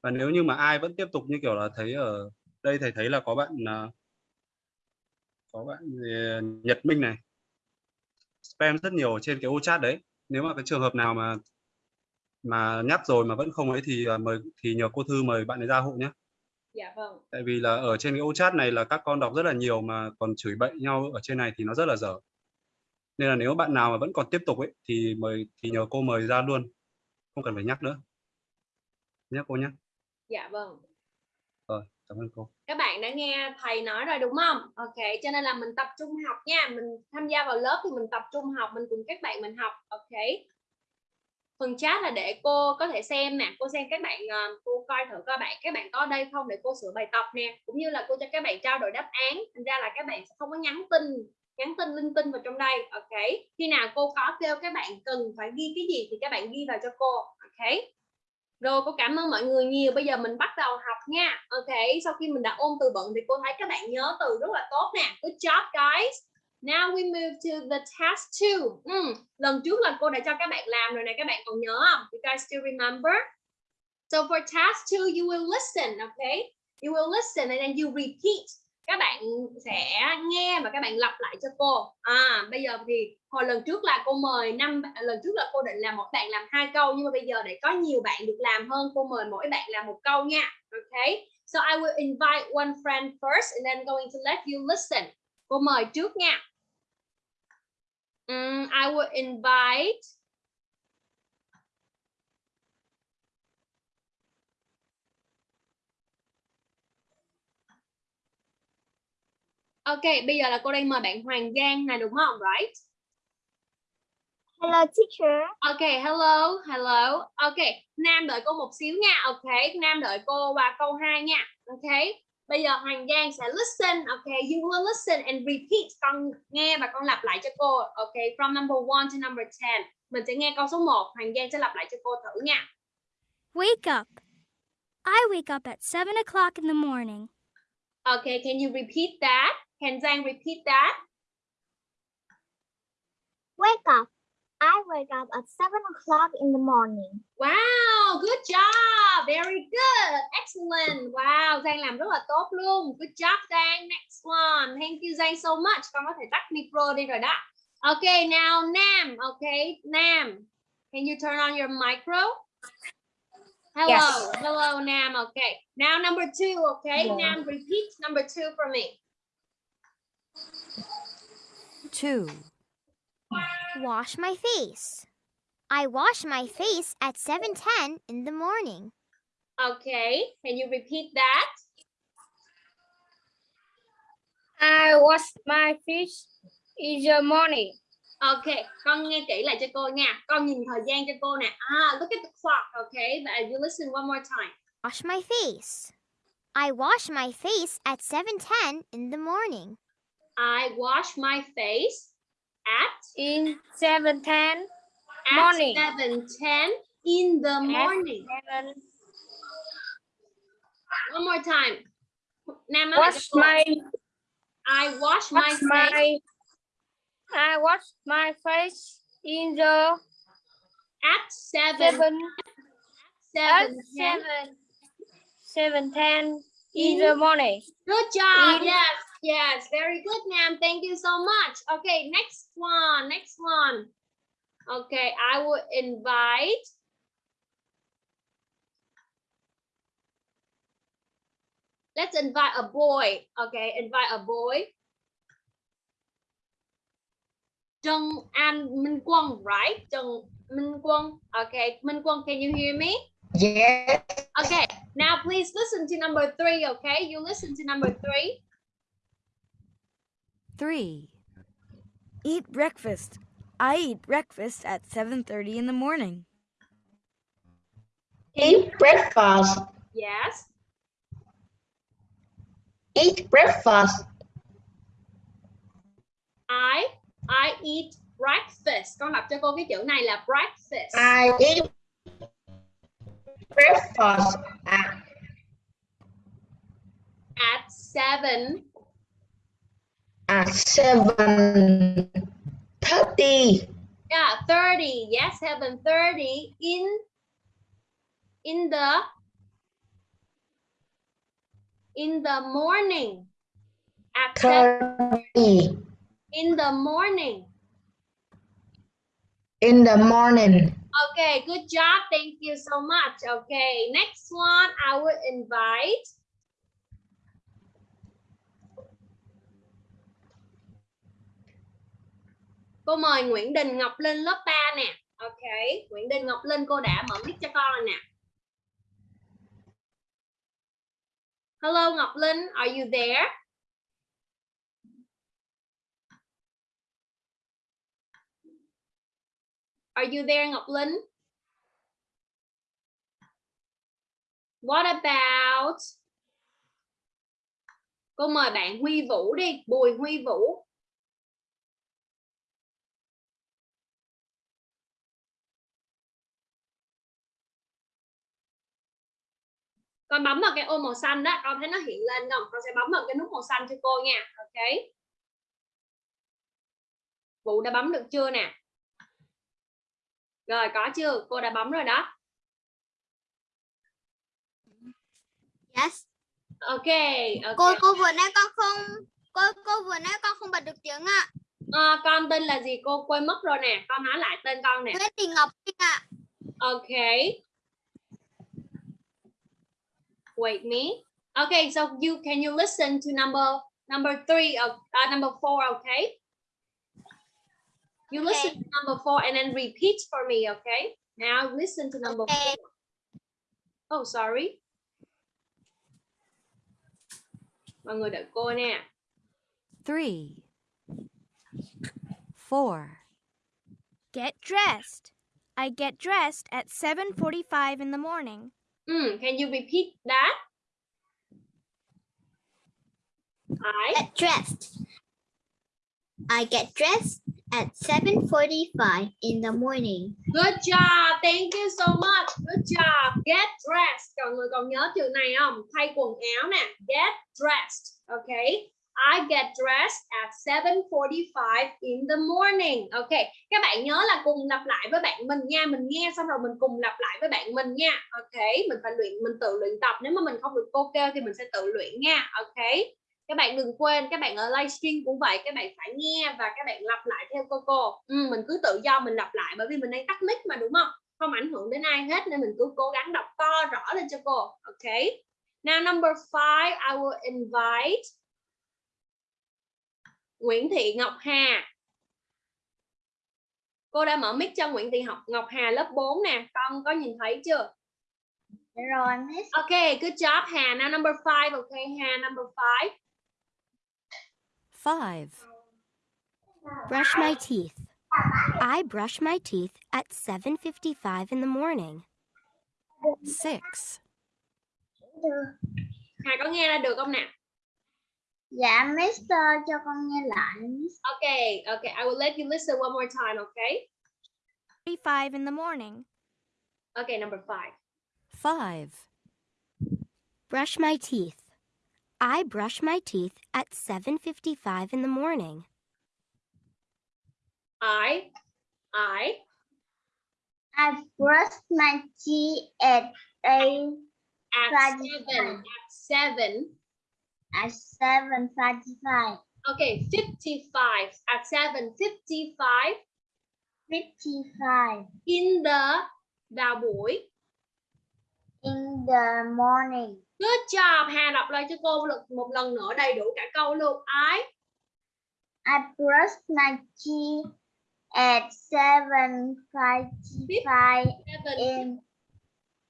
Và nếu như mà ai vẫn tiếp tục như kiểu là thấy ở đây thầy thấy là có bạn à, có bạn ờ, Nhật Minh này spam rất nhiều ở trên cái ô chat đấy. Nếu mà cái trường hợp nào mà mà nhắc rồi mà vẫn không ấy thì à, mời thì nhờ cô Thư mời bạn ấy ra hộ nhé. Dạ vâng. Tại vì là ở trên cái ô chat này là các con đọc rất là nhiều mà còn chửi bậy nhau ở trên này thì nó rất là dở. Nên là nếu bạn nào mà vẫn còn tiếp tục ấy thì mời thì nhờ cô mời ra luôn. Không cần phải nhắc nữa. Nhắc cô nhé. Dạ vâng. Rồi, cảm ơn cô. các bạn đã nghe thầy nói rồi đúng không ok cho nên là mình tập trung học nha mình tham gia vào lớp thì mình tập trung học mình cùng các bạn mình học ok phần chat là để cô có thể xem nè, cô xem các bạn ờ, cô coi thử coi bạn, các bạn có đây không để cô sửa bài tập nè. Cũng như là cô cho các bạn trao đổi đáp án, thành ra là các bạn sẽ không có nhắn tin nhắn tin linh tinh vào trong đây. Ok? Khi nào cô có kêu các bạn cần phải ghi cái gì thì các bạn ghi vào cho cô. Ok? Rồi, cô cảm ơn mọi người nhiều. Bây giờ mình bắt đầu học nha. Ok? Sau khi mình đã ôn từ vựng thì cô thấy các bạn nhớ từ rất là tốt nè. Good job, guys now we move to the task 2 Mm. lần trước là cô đã cho các bạn làm rồi này các bạn còn nhớ không? You guys still remember? So for task 2 you will listen, okay? You will listen and then you repeat. Các bạn sẽ nghe và các bạn lặp lại cho cô. À bây giờ thì hồi lần trước là cô mời năm, lần trước là cô định là mỗi bạn làm hai câu, nhưng mà bây giờ để có nhiều bạn được làm hơn, cô mời mỗi bạn làm một câu nha, okay? So I will invite one friend first and then going to let you listen cô mời trước nha Ừm, I will invite Ok, bây giờ là cô đang mời bạn Hoàng Giang này đúng không? Right? Hello, teacher. Ok, hello, hello. Ok, Nam đợi cô một xíu nha. Ok, Nam đợi cô qua câu 2 nha. Ok. Bây giờ Hoàng Giang sẽ listen. Ok, you will listen and repeat. Con nghe và con lặp lại cho cô. Ok, from number 1 to number 10. Mình sẽ nghe câu số 1. Hoàng Giang sẽ lặp lại cho cô thử nha. Wake up. I wake up at 7 o'clock in the morning. Ok, can you repeat that? Can Giang repeat that? Wake up. I wake up at 7 o'clock in the morning. Wow, good job. Very good. Excellent. Wow, Giang làm rất là tốt luôn. Good job Giang. Next one. Thank you Giang so much. Con có thể tắt micro đi rồi đó. Okay, now Nam. Okay, Nam. Can you turn on your micro? Hello. Yes. Hello Nam. Okay. Now number two. Okay. Yeah. Nam, repeat number two for me. Two. Wash my face. I wash my face at 7:10 in the morning. Okay. Can you repeat that? I wash my face in the morning. Ok, con nghe kỹ lại cho cô nha. Con nhìn thời gian cho cô nè. Ah, look at the clock, okay? Và you listen one more time. Wash my face. I wash my face at 7:10 in the morning. I wash my face at In 7:10 at Morning. 7:10 in the morning. seven. One more time. Nam nói lại cho Wash my I wash my face my I wash my face in the at 7 seven at 7 seven seven ten in In- the morning. Good job. In- Yes, yes. Very good, ma'am. Thank you so much. Okay, next one. Next one. Okay, I will invite. Let's invite a boy. Okay, invite a boy. Trần An Minh Quân, right? Trần Minh Quân. Okay, Minh Quân, can you hear me? Yes. Okay, now please listen to number three, okay? You listen to number three. 3. Eat breakfast. I eat breakfast at 7:30 in the morning. Eat breakfast. Yes. Eat breakfast. I I eat breakfast. Con đọc cho cô cái chữ này là breakfast. I eat breakfast at At seven. At seven thirty Yeah, 30. Yes, 7:30 in in the in the morning. At seven thirty in the morning. in the morning. Okay, good job. Thank you so much. Okay, next one I will invite. Cô mời Nguyễn Đình Ngọc Linh lớp 3 nè. Ok, Nguyễn Đình Ngọc Linh cô đã mở mic cho con rồi nè. Hello Ngọc Linh, are you there? Are you there Ngọc Linh? What about Cô mời bạn Huy Vũ đi, Bùi Huy Vũ. Con bấm vào cái ô màu xanh đó, con thấy nó hiện lên không? Con sẽ bấm vào cái nút màu xanh cho cô nha. Ok. Vũ đã bấm được chưa nè? Rồi có chưa? Cô đã bấm rồi đó. Yes. Ok. ok. Cô cô vừa nãy con không cô cô vừa nãy con không bật được tiếng ạ. Ờ, con tên là gì cô quên mất rồi nè con nói lại tên con nè Nguyễn Thị Ngọc Linh ạ. ok wait me okay so you can you listen to number number three of uh, number four okay you Okay. listen to number four and then repeat for me okay now listen to number Okay. four oh sorry mọi người đợi cô nè 3. 4. Get dressed. I get dressed at 7:45 in the morning. Mm, can you repeat that I Get dressed. I get dressed at 7:45 in the morning. Good job, thank you so much. Good job. Get dressed. Mọi người còn nhớ chữ này không? Thay quần áo nè. Get dressed. Okay. I get dressed at 7:45 in the morning. Okay. Các bạn nhớ là cùng lặp lại với bạn mình nha. Mình nghe xong rồi mình cùng lặp lại với bạn mình nha. Okay. Mình phải luyện, mình tự luyện tập. Nếu mà mình không được cô kêu thì mình sẽ tự luyện nha. Okay. Các bạn đừng quên, các bạn ở livestream cũng vậy, các bạn phải nghe và các bạn lặp lại theo cô cô. Ừ, mình cứ tự do mình lặp lại bởi vì mình đang tắt mic mà đúng không? không ảnh hưởng đến ai hết nên mình cứ cố gắng đọc to rõ lên cho cô ok now number five I will invite Nguyễn Thị Ngọc Hà cô đã mở mic cho Nguyễn Thị Ngọc Ngọc Hà lớp 4 nè con có nhìn thấy chưa Rồi miss. ok good job Hà now number five ok Hà number five 5. Brush my teeth. I brush my teeth at 7:55 in the morning. 6. Hà có nghe ra được không nào? Dạ Mister cho con nghe lại. Miss. Okay, okay. I will let you listen one more time, okay? 5 in the morning. Okay, number five. 5. Brush my teeth. I brush my teeth at 7:55 in the morning. I, I, I brush my teeth at eight at Five. seven, at seven. At seven forty-five. Okay, 55 at 7:55 Fifty-five in the vào buổi. in the morning. Good job. Hà đọc lại cho cô một lần- một lần nữa đầy đủ cả câu luôn. I, I brushed my teeth at seven forty-five seven. in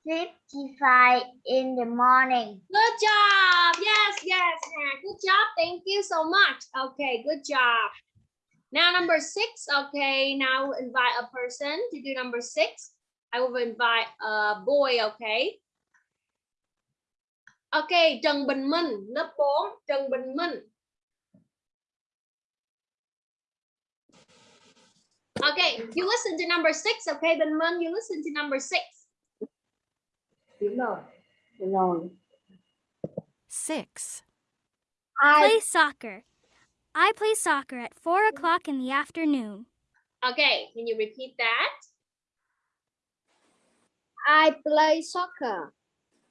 fifty-five in the morning. Good job. Yes, yes, Good job. Thank you so much. Okay, good job. Now number six. Okay, now we'll invite a person to do number six. I will invite a boy. Okay. Okay, Trần Bình Minh, lớp 4, Trần Bình Minh. Okay, you listen to number six, okay, Bình Minh, you listen to number six. 6. I Play soccer. I play soccer at 4 o'clock in the afternoon. Okay, can you repeat that? I play soccer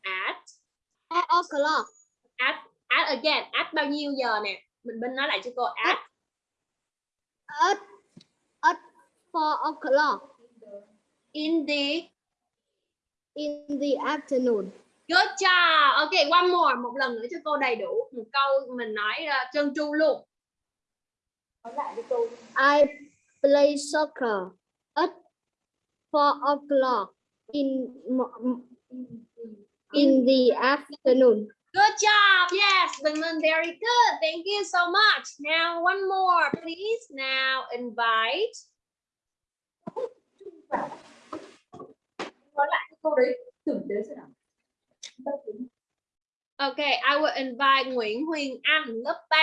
At at o'clock. at at again at bao nhiêu giờ nè mình bên nói lại cho cô at At at four o'clock in the in the afternoon. good job. Ok one more. Một lần nữa cho cô đầy đủ một câu mình nói uh, trơn tru luôn. I play soccer at four o'clock in in the afternoon. good job. Yes Bình Minh very good. Thank you so much. Now one more please. Now invite Okay, I will invite Nguyễn Huyền Anh, lớp 3.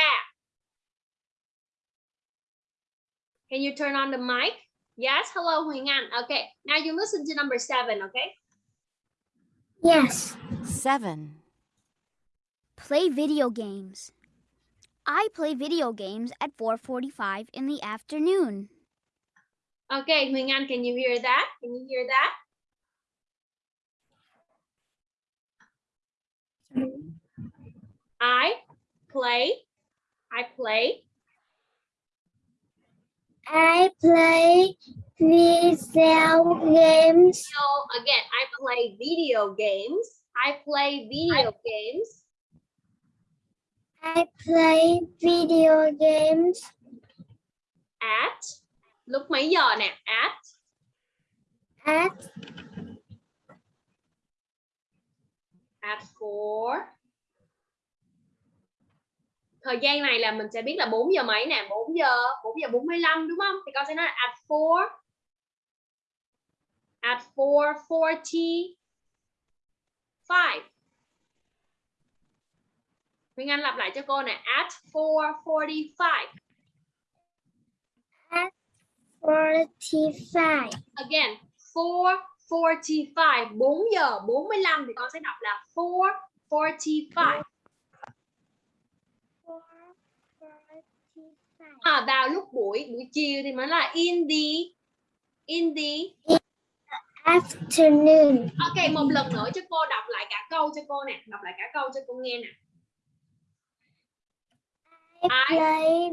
Can you turn on the mic? Yes, hello Huyền Anh. Okay, now you listen to number seven, okay? Yes. 7. Play video games. I play video games at 4:45 in the afternoon. Okay, Huyền Anh, can you hear that? Can you hear that? I play, I play, I play video games. so again, I play video games. I play video games I play video games at, lúc mấy giờ nè? At at at 4 thời gian này là mình sẽ biết là 4 giờ mấy nè 4 giờ 4 giờ 45 đúng không? Thì con sẽ nói là at 4 at 4:45 Nguyễn Anh lặp lại cho cô nè at 4:45 forty-five. again 4:45 4 giờ 45 thì con sẽ đọc là 4:45 Four forty-five. à, vào lúc buổi buổi chiều thì mới là in the in the Afternoon. ok một lần nữa cho cô đọc lại cả câu cho cô nè đọc lại cả câu cho cô nghe nè I I- play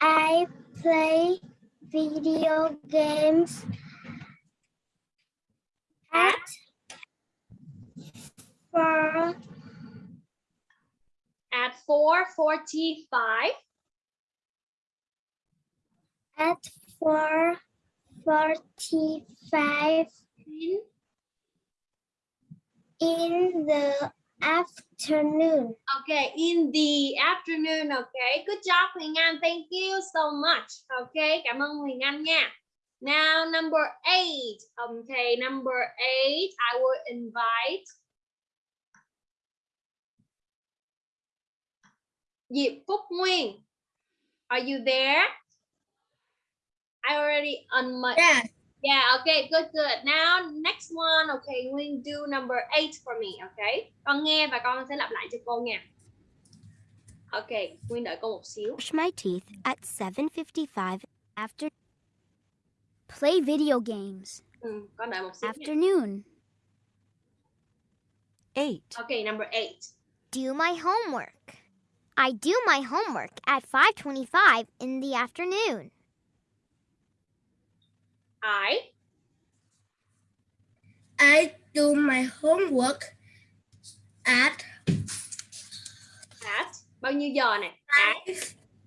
I play video games at four at 4:45 at four forty-five in in the afternoon. Okay, in the afternoon. Okay, good job Huyền Anh. Thank you so much. Okay, cảm ơn Huyền Anh nha. Now number eight. Okay, number eight. I will invite Diệp Phúc Nguyên. Are you there? I already on my Yes. Yeah, okay, good, good. Now next one, okay, Nguyên do number eight for me, okay? Con nghe và con sẽ lặp lại cho cô nha. Okay, Nguyên đợi cô một xíu. Brush my teeth at 7:55 after Play video games. Ừ, con đợi một xíu nha. Afternoon. 8. Okay, number eight. Do my homework. I do my homework at 5:25 in the afternoon. I I do my homework at at bao nhiêu giờ nè? At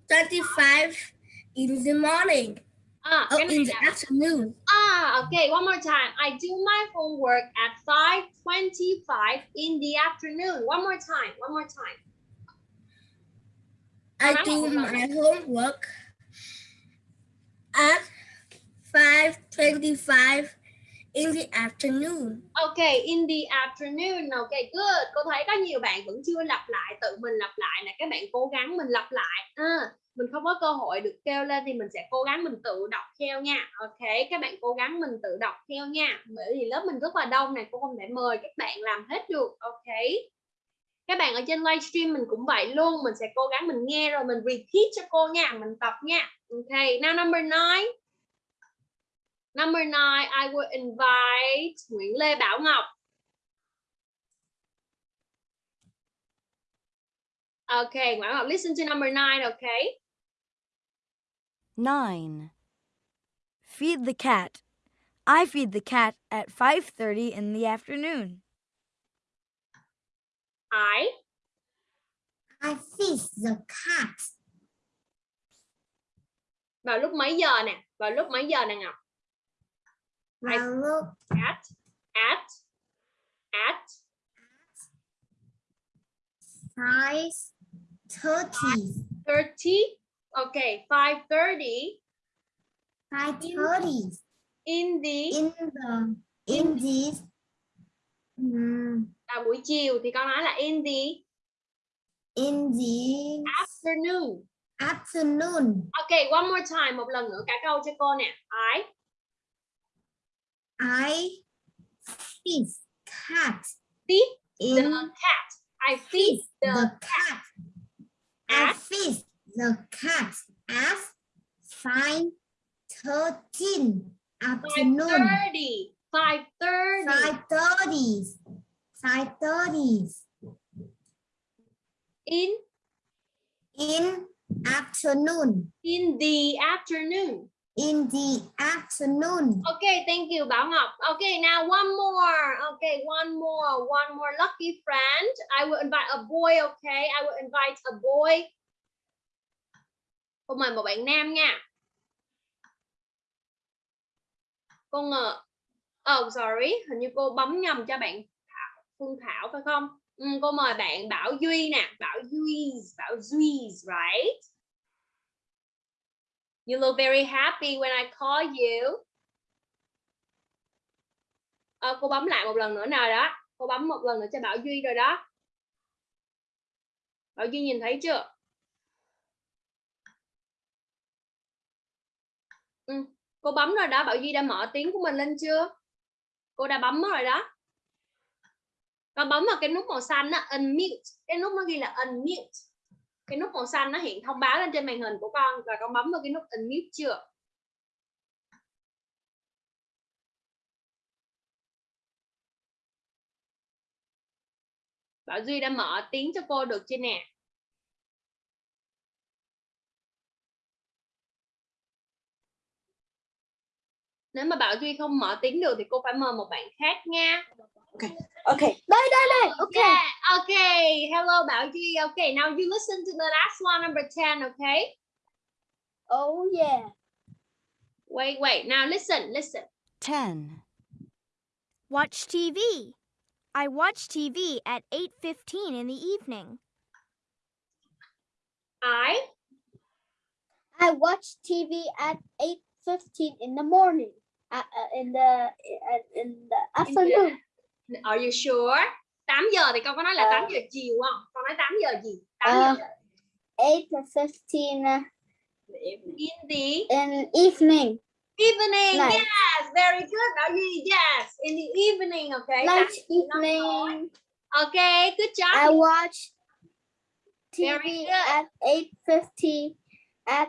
5.25 in the morning. À, Oh, này in the afternoon. ah, okay, one more time. I do my homework at 5:25 in the afternoon. One more time. One more time. I do my homework at 5.25 in the afternoon. Okay, in the afternoon. Okay, good. Cô thấy có nhiều bạn vẫn chưa lặp lại, tự mình lặp lại nè. Các bạn cố gắng mình lặp lại. À, mình không có cơ hội được kêu lên thì mình sẽ cố gắng mình tự đọc theo nha. Ok, các bạn cố gắng mình tự đọc theo nha. Bởi vì lớp mình rất là đông này, cô không thể mời các bạn làm hết được. Ok. Các bạn ở trên livestream mình cũng vậy luôn, mình sẽ cố gắng mình nghe rồi mình repeat cho cô nha, mình tập nha. Ok, now number nine. Number nine, I will invite Nguyễn Lê Bảo Ngọc. Okay, Nguyễn Ngọc, listen to number nine, okay? 9. Feed the cat. I feed the cat at 5:30 in the afternoon. I, I feed the cat vào lúc mấy giờ nè? Vào lúc mấy giờ nè Ngọc? I vào lúc at, at, at, 5.30. 30, okay, 5.30 5.30 in the, in the in the là buổi chiều thì con nói là in the in the afternoon. afternoon. Okay, one more time, một lần nữa cả câu cho cô nè. I, I feed cat feed the cat. I feed the the cat. I at feed the cat at five thirteen afternoon. 5.30. 5.30 Five thirty. Five thirty in, in afternoon. in the afternoon. In the afternoon. Okay, thank you, Bảo Ngọc. Okay, now one more. Okay, one more, one more lucky friend. I will invite a boy, okay? I will invite a boy. Cô mời một bạn nam nha. Cô ngờ. Oh, sorry. Hình như cô bấm nhầm cho bạn Thảo, Phương Thảo phải không? Ừ, cô mời bạn Bảo Duy nè. Bảo Duy, Bảo Duy, right? You look very happy when I call you. à, cô bấm lại một lần nữa nào đó. Cô bấm một lần nữa cho Bảo Duy rồi đó. Bảo Duy nhìn thấy chưa? Ừ, cô bấm rồi đó. Bảo Duy đã mở tiếng của mình lên chưa? Cô đã bấm rồi đó. Con bấm vào cái nút màu xanh á, unmute. Cái nút nó ghi là unmute cái nút màu xanh nó hiện thông báo lên trên màn hình của con và con bấm vào cái nút unmute chưa Bảo Duy đã mở tiếng cho cô được chưa nè nếu mà Bảo Duy không mở tiếng được thì cô phải mời một bạn khác nha Okay. Đây đây đây. Okay. Yeah, okay. Hello, Bảo Duy. Okay, now you listen to the last one, number 10, okay? Oh yeah. Wait, wait. Now listen, listen. 10. Watch TV. I watch TV at 8:15 in the evening. I I watch TV at 8.15 in the morning. Uh, uh, in the uh, in the afternoon. Are you sure? 8 giờ thì con có nói là Ờ. 8 giờ chiều không? Con nói 8 giờ gì? 8 Ờ. giờ 8.15 uh, in the in evening. evening. Night. Yes, very good. Bảo Duy. Yes, in the evening. Okay. Tối. evening. Okay, good job. I watch TV at 8.50 at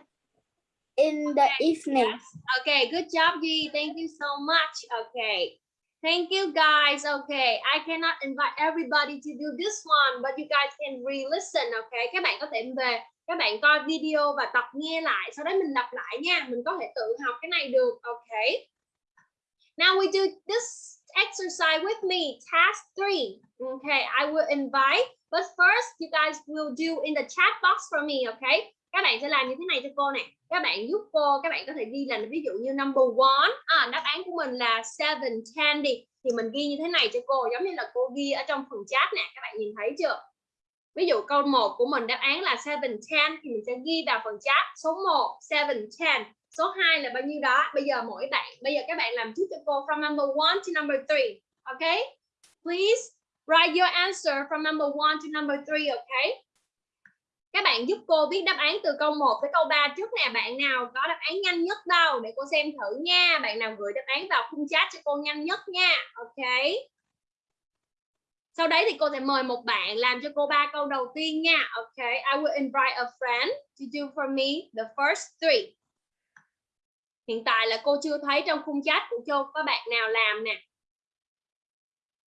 in the evening. Yes. Okay, good job, Duy. Thank you so much. Okay. Thank you guys. Okay, I cannot invite everybody to do this one, but you guys can re-listen. Okay, các bạn có thể về các bạn coi video và tập nghe lại, sau đó mình lặp lại nha. Mình có thể tự học cái này được. Okay. Now we do this exercise with me. Task three. Okay, I will invite, but first you guys will do in the chat box for me. Okay. Các bạn sẽ làm như thế này cho cô nè. Các bạn giúp cô các bạn có thể ghi là ví dụ như number one. À, đáp án của mình là seven ten đi. Thì mình ghi như thế này cho cô giống như là cô ghi ở trong phần chat nè. Các bạn nhìn thấy chưa? Ví dụ câu 1 của mình đáp án là seven ten thì mình sẽ ghi vào phần chat. Số 1 seven ten. Số 2 là bao nhiêu đó? Bây giờ mỗi bạn bây giờ các bạn làm trước cho cô from number one to number three okay please write your answer from number one to number three okay các bạn giúp cô viết đáp án từ câu 1 tới câu 3 trước nè. Bạn nào có đáp án nhanh nhất đâu, để cô xem thử nha. Bạn nào gửi đáp án vào khung chat cho cô nhanh nhất nha. Ok. Sau đấy thì cô sẽ mời một bạn làm cho cô ba câu đầu tiên nha. Ok, I will invite a friend to do for me the first three. Hiện tại là cô chưa thấy trong khung chat của cô có bạn nào làm nè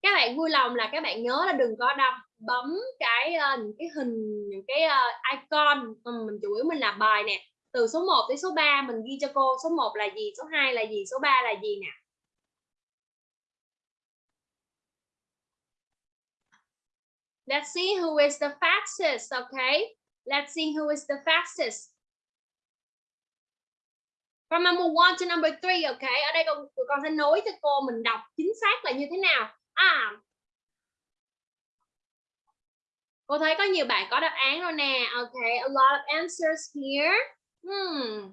các bạn vui lòng là các bạn nhớ là đừng có đọc bấm cái uh, những cái hình những cái uh, icon mà mình chủ yếu mình làm bài nè từ số 1 tới số 3 mình ghi cho cô số 1 là gì số 2 là gì số 3 là gì nè Let's see who is the fastest, okay? Let's see who is the fastest. From number one to number three, okay? Ở đây con con sẽ nối cho cô mình đọc chính xác là như thế nào arm Cô thấy có nhiều bạn có đáp án rồi nè. Okay, a lot of answers here. Hmm.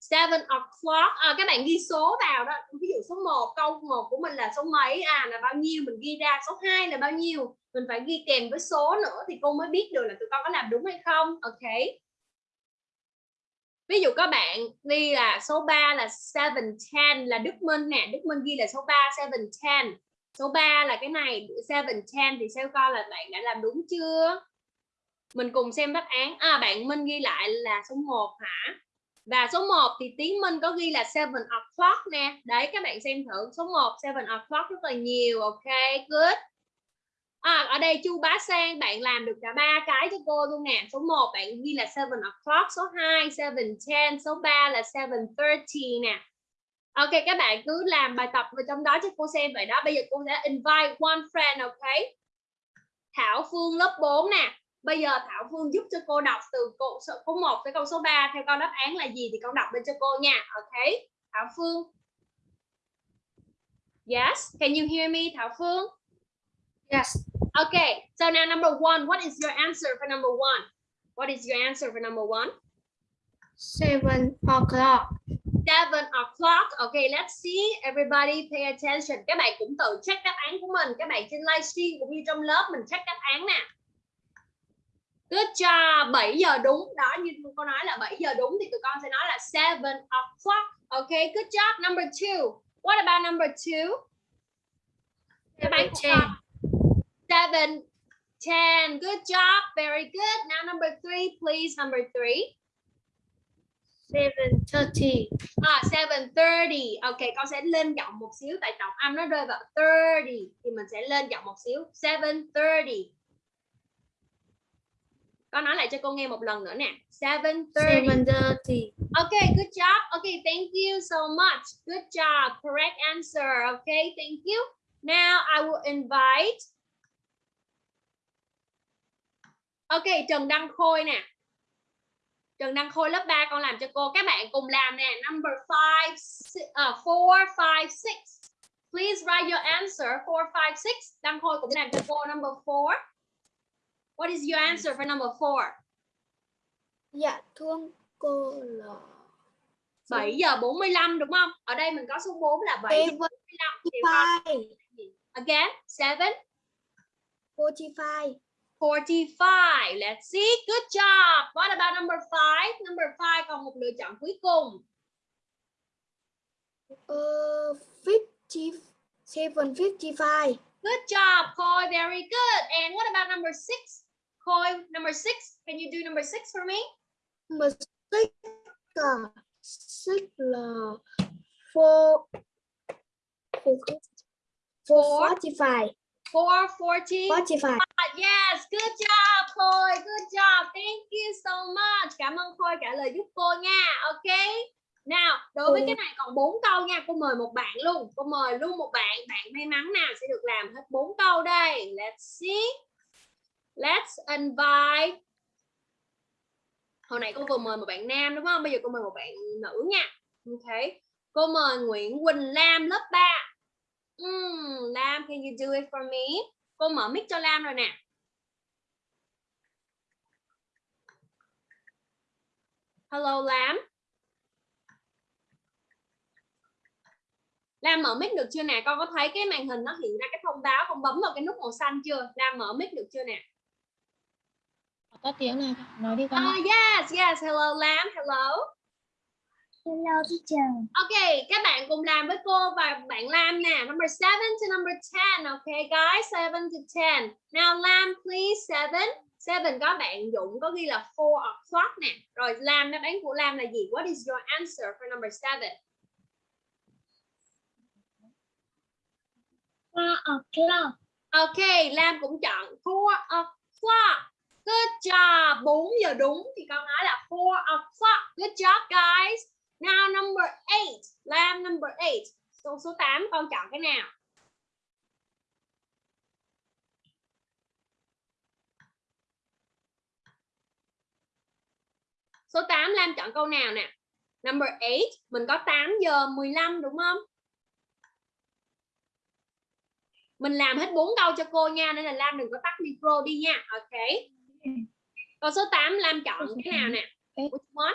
Seven o'clock. À, các bạn ghi số vào đó. Ví dụ số 1, câu 1 của mình là số mấy? À, là bao nhiêu? Mình ghi ra. Số 2 là bao nhiêu? Mình phải ghi kèm với số nữa thì cô mới biết được là tụi con có làm đúng hay không. ok Ví dụ có bạn ghi là số 3 là 7, 10 là Đức Minh nè. Đức Minh ghi là số 3, 7, 10 số 3 là cái này 7 10 thì sao coi là bạn đã làm đúng chưa? Mình cùng xem đáp án. À bạn Minh ghi lại là số 1 hả? Và số 1 thì Tiến Minh có ghi là 7 o'clock nè. Đấy các bạn xem thử. Số 1 7 o'clock rất là nhiều. Ok good. À, ở đây Chu Bá Sang bạn làm được cả ba cái cho cô luôn nè. Số 1 bạn ghi là 7 o'clock. Số 2 7 10 số 3 là 7.30 nè. Ok các bạn cứ làm bài tập vào trong đó cho cô xem vậy đó. Bây giờ cô sẽ invite one friend ok. Thảo Phương lớp 4 nè. Bây giờ Thảo Phương giúp cho cô đọc từ câu số 1 tới câu số 3 theo con đáp án là gì thì con đọc lên cho cô nha. Ok. Thảo Phương. Yes, can you hear me Thảo Phương? Yes. Okay, so now number one, what is your answer for number one? What is your answer for number one? Seven o'clock seven o'clock. Okay, let's see. Everybody pay attention. Các bạn cũng tự check đáp án của mình. Các bạn trên livestream cũng như trong lớp mình check đáp án nè. Good job. 7 giờ đúng. Đó như cô nói là 7 giờ đúng thì tụi con sẽ nói là seven o'clock. Okay, good job. Number two. What about number two? Các bạn cũng. Seven, ten. Good job. Very good. Now number three, please. Number three. Seven thirty. À, 7.30 Ok, con sẽ lên giọng một xíu Tại trọng âm nó rơi vào 30 Thì mình sẽ lên giọng một xíu 7.30 Con nói lại cho cô nghe một lần nữa nè. 7.30 Seven thirty. Ok, good job. Ok, thank you so much. Good job, correct answer. Ok, thank you. Now I will invite. Ok, Trần Đăng Khôi nè Trần Đăng Khôi lớp 3 con làm cho cô các bạn cùng làm nè number 5 uh, 4 5 6 Please write your answer 4, 5, 6. Đăng Khôi cũng làm cho cô number 4. What is your answer for number 4? Dạ thưa cô là 7 giờ 45 đúng không? Ở đây mình có số 4 là 7 giờ 45. Thì con- 45. Again, 7, 45. 45. Let's see. Good job. What about number 5? Number 5 còn một lựa chọn cuối cùng. Uh, 50, 755. Good job, Khôi. Very good. And what about number 6? Khôi, number 6. Can you do number 6 for me? Number six là six là four four four Four. forty five 440. forty five. Yes, good job, Khôi. Good job. Thank you so much. Cảm ơn Khôi trả lời giúp cô nha. Ok. Nào, đối với Ừ. cái này còn 4 câu nha. Cô mời một bạn luôn. Cô mời luôn một bạn. Bạn may mắn nào sẽ được làm hết 4 câu đây. Let's see. Let's invite. Hồi nãy cô vừa mời một bạn nam đúng không? Bây giờ cô mời một bạn nữ nha. Ok. Cô mời Nguyễn Quỳnh Lam lớp 3. Hmm, Lam, can you do it for me? Cô mở mic cho Lam rồi nè. Hello Lam. Lam mở mic được chưa nè? Con có thấy cái màn hình nó hiện ra cái thông báo con bấm vào cái nút màu xanh chưa? Lam mở mic được chưa nè? có tiếng này nói đi con Oh yes, yes. Hello Lam. Hello. Hello teacher. Ok, các bạn cùng làm với cô và bạn Lam nè. Number 7 to number 10. Okay, guys, 7 to 10. Now Lam, please, 7. 7 có bạn Dũng có ghi là 4 o'clock nè. Rồi Lam, đáp án của Lam là gì? What is your answer for number 7? Four o'clock. Ok, Lam cũng chọn 4 o'clock. Good job. 4 giờ đúng thì con nói là 4 o'clock. Good job, guys. Now number 8. Lam number 8. Số số 8 con chọn cái nào? Số 8 Lam chọn câu nào nè? Number 8, mình có 8 giờ 15 đúng không? Mình làm hết 4 câu cho cô nha nên là Lam đừng có tắt micro đi nha. Ok. Câu số 8 Lam chọn cái nào nè? Which one?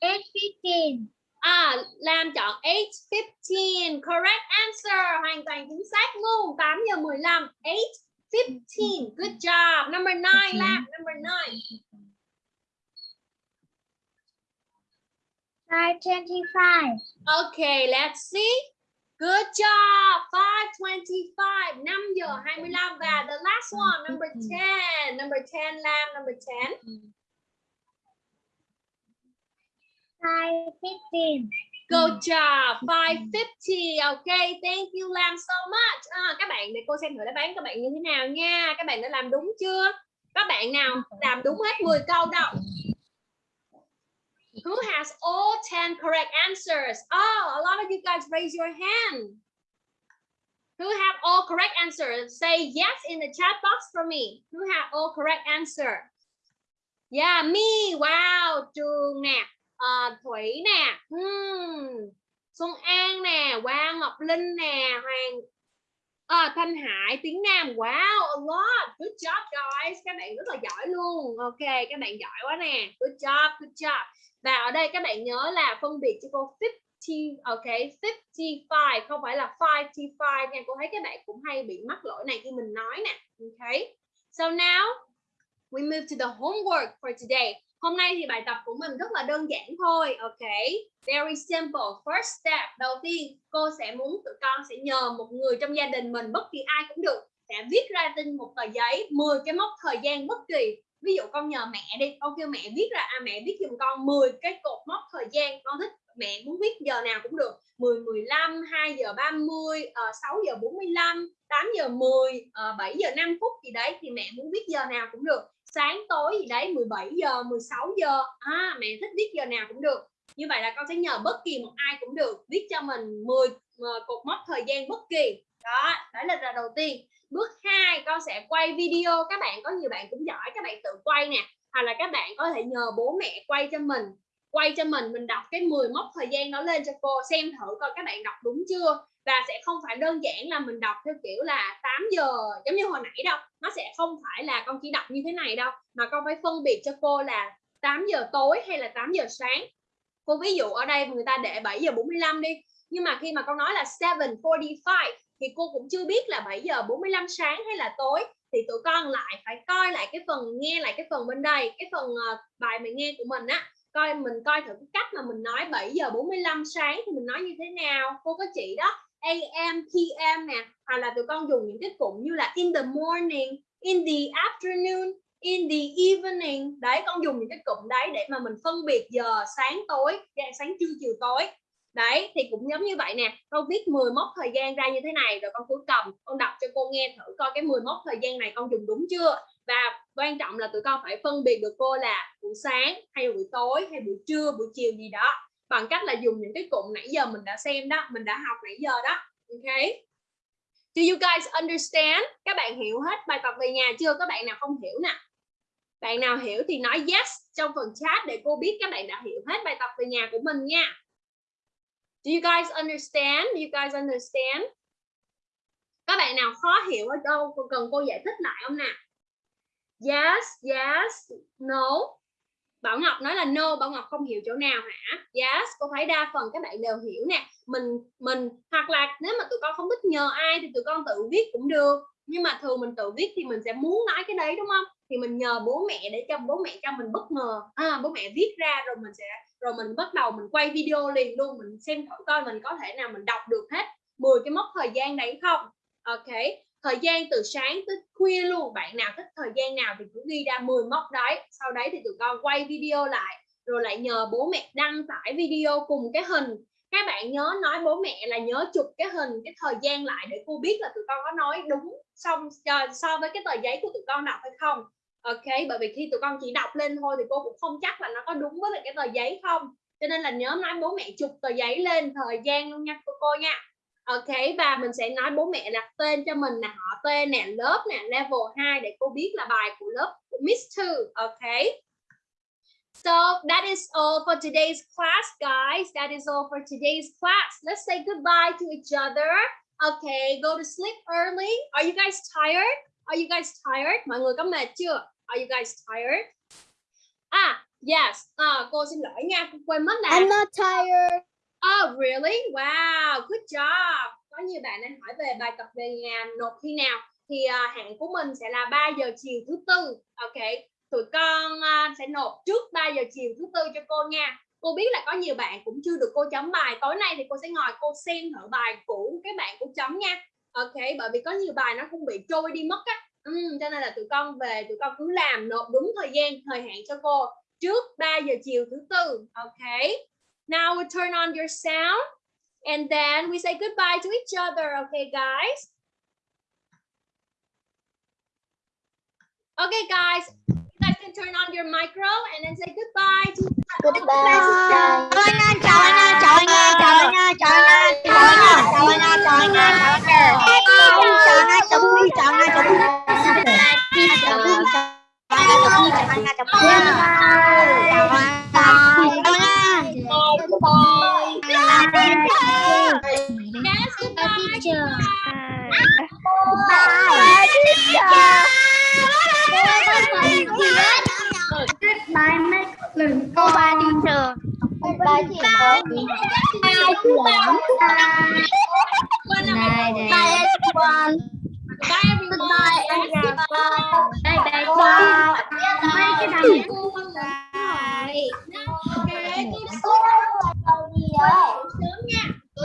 Eight fifteen. À, Lam chọn 8.15 Correct answer. Hoàn toàn chính xác luôn. 8 giờ 15 8.15 Good job. Number 9 Lam. Number 9 Five twenty-five. Okay, let's see. Good job. 5.25 5 giờ 25 Và the last one. Number 10 Number 10 Lam. Number 10 Five fifteen. Good job. 550 Okay, thank you Lam so much. À, Các bạn để cô xem thử đáp án các bạn như thế nào nha. Các bạn đã làm đúng chưa? Các bạn nào làm đúng hết 10 câu đâu? Who has all 10 correct answers? Oh, a lot of you guys raise your hand. Who have all correct answers? Say yes in the chat box for me. Who have all correct answer? Yeah, me. Wow, Trường nè à, Thủy nè hmm. Xuân An nè Quang Ngọc Linh nè Hoàng à, Thanh Hải tiếng Nam. Wow a lot. Good job guys. Các bạn rất là giỏi luôn. Ok các bạn giỏi quá nè. Good job good job. Và ở đây các bạn nhớ là phân biệt cho cô 50 ok 55 không phải là 55 nha. Cô thấy các bạn cũng hay bị mắc lỗi này khi mình nói nè. Ok. So now we move to the homework for today. Hôm nay thì bài tập của mình rất là đơn giản thôi, ok? Very simple. First step, đầu tiên cô sẽ muốn tụi con sẽ nhờ một người trong gia đình mình, bất kỳ ai cũng được, sẽ viết ra trên một tờ giấy 10 cái mốc thời gian bất kỳ. Ví dụ con nhờ mẹ đi, con kêu mẹ viết ra, à mẹ viết giùm con 10 cái cột mốc thời gian, con thích mẹ muốn viết giờ nào cũng được 10 15 2 giờ 30 uh, 6 giờ 45 8 giờ 10 uh, 7 giờ 5 phút gì đấy thì mẹ muốn viết giờ nào cũng được sáng tối gì đấy 17 giờ 16 giờ. À, mẹ thích viết giờ nào cũng được. Như vậy là con sẽ nhờ bất kỳ một ai cũng được viết cho mình 10 ờ, cột mốc thời gian bất kỳ. Đó đấy là đầu tiên. Bước 2 con sẽ quay video. Các bạn có nhiều bạn cũng giỏi các bạn tự quay nè. Hoặc là các bạn có thể nhờ bố mẹ quay cho mình. Quay cho mình mình đọc cái 10 mốc thời gian đó lên cho cô xem thử coi các bạn đọc đúng chưa và sẽ không phải đơn giản là mình đọc theo kiểu là 8 giờ giống như hồi nãy đâu. Nó sẽ không phải là con chỉ đọc như thế này đâu mà con phải phân biệt cho cô là 8 giờ tối hay là 8 giờ sáng. Cô ví dụ ở đây người ta để 7 giờ 45 đi nhưng mà khi mà con nói là 7:45 thì cô cũng chưa biết là 7 giờ 45 sáng hay là tối. Thì tụi con lại phải coi lại cái phần nghe lại cái phần bên đây cái phần uh, bài mình nghe của mình á. Coi mình coi thử cái cách mà mình nói 7 giờ 45 sáng thì mình nói như thế nào. Cô có chị đó AM PM nè, hoặc là tụi con dùng những cái cụm như là in the morning, in the afternoon, in the evening. Đấy, con dùng những cái cụm đấy để mà mình phân biệt giờ sáng tối dạ, sáng trưa, chiều tối. Đấy, thì cũng giống như vậy nè. Con viết 10 mốc thời gian ra như thế này, rồi con cứ cầm, con đọc cho cô nghe thử coi cái 10 mốc thời gian này con dùng đúng chưa? Và quan trọng là tụi con phải phân biệt được cô là buổi sáng hay buổi tối hay buổi trưa, buổi chiều gì đó bằng cách là dùng những cái cụm nãy giờ mình đã xem đó mình đã học nãy giờ đó ok Do you guys understand? Các bạn hiểu hết bài tập về nhà chưa? Các bạn nào không hiểu nè? Bạn nào hiểu thì nói yes trong phần chat để cô biết các bạn đã hiểu hết bài tập về nhà của mình nha. Do you guys understand? Do you guys understand? Các bạn nào khó hiểu ở đâu cần cô giải thích lại không nè? Yes, yes, no. Bảo Ngọc nói là no, Bảo Ngọc không hiểu chỗ nào hả? Yes, cô thấy đa phần các bạn đều hiểu nè. Mình mình hoặc là nếu mà tụi con không thích nhờ ai thì tụi con tự viết cũng được. Nhưng mà thường mình tự viết thì mình sẽ muốn nói cái đấy đúng không? Thì mình nhờ bố mẹ để cho bố mẹ cho mình bất ngờ. À, bố mẹ viết ra rồi mình sẽ rồi mình bắt đầu mình quay video liền luôn mình xem thử coi mình có thể nào mình đọc được hết 10 cái mốc thời gian đấy không ok thời gian từ sáng tới khuya luôn. Bạn nào thích thời gian nào thì cứ ghi ra 10 mốc đấy. Sau đấy thì tụi con quay video lại, rồi lại nhờ bố mẹ đăng tải video cùng cái hình. Các bạn nhớ nói bố mẹ là nhớ chụp cái hình, cái thời gian lại để cô biết là tụi con có nói đúng xong ờ, so với cái tờ giấy của tụi con đọc hay không. Ok, bởi vì khi tụi con chỉ đọc lên thôi thì cô cũng không chắc là nó có đúng với lại cái tờ giấy không. Cho nên là nhớ nói bố mẹ chụp tờ giấy lên thời gian luôn nha cô cô nha ok và mình sẽ nói bố mẹ đặt tên cho mình là họ tên nè lớp nè level 2 để cô biết là bài của lớp của Miss 2 ok So that is all for today's class, guys. That is all for today's class. Let's say goodbye to each other. Okay, go to sleep early. Are you guys tired? Are you guys tired? Mọi người có mệt chưa? Are you guys tired? ah yes. À, cô xin lỗi nha, cô quên mất là I'm not tired. Oh, really? Wow, good job. Có nhiều bạn đang hỏi về bài tập về nhà nộp khi nào? Thì à, uh, hạn của mình sẽ là 3 giờ chiều thứ tư. Ok, tụi con uh, sẽ nộp trước 3 giờ chiều thứ tư cho cô nha. Cô biết là có nhiều bạn cũng chưa được cô chấm bài. Tối nay thì cô sẽ ngồi cô xem thử bài của các bạn cô chấm nha ok bởi vì có nhiều bài nó cũng bị trôi đi mất á ừ, cho nên là tụi con về tụi con cứ làm nộp đúng thời gian thời hạn cho cô trước 3 giờ chiều thứ tư ok now we turn on your sound and then we say goodbye to each other okay guys? Okay guys you guys can turn on your micro and then say goodbye to Goodbye. Chào Goodbye, teacher. Bye. Bye, teacher. Goodbye, my friend. Goodbye, teacher. Goodbye, teacher. Bye, Bye, everyone. Bye, everyone. Bye, everyone. Bye, bye. Bye, bye. Bye, bye.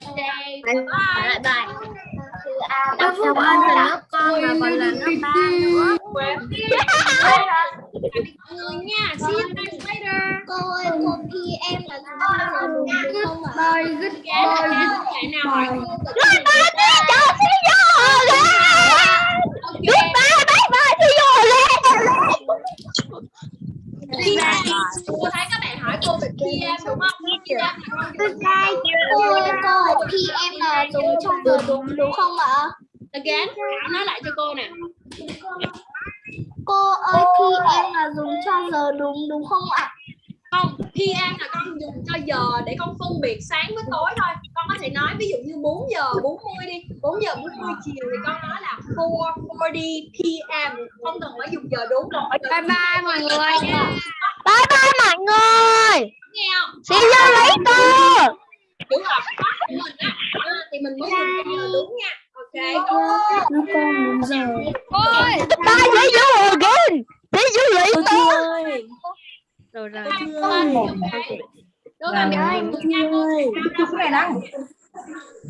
Đây có lại bài chữ A đọc xong hơn là lớp con mà còn là lớp ba nữa. nha, see you guys later. Cô em là đúng nha, không phải. Bye, nào hỏi cô. Đi, cho xin vô lên. Good bye, bye bye, xin vô. Okay. PM cô thấy các bạn hỏi cô về PM đúng không con dùng Cô ơi, cô PM là dùng trong giờ đúng đúng không ạ? again Thảo nói lại cho cô nè Cô ơi, PM là dùng cho giờ đúng đúng không ạ? Không PM là con dùng cho giờ để con phân biệt sáng với tối thôi. Con có thể nói ví dụ như 4 giờ 40 đi 4 giờ 40 chiều thì con nói là 4:40 PM không cần phải dùng giờ đúng. Rồi bye bye mọi người nha. Bye bye. Mọi người. Nghe không? See you later. Đúng rồi mình á. À, thì mình mới dùng giờ đúng nha. Ok. Ôi bye see you again see you later rồi rồi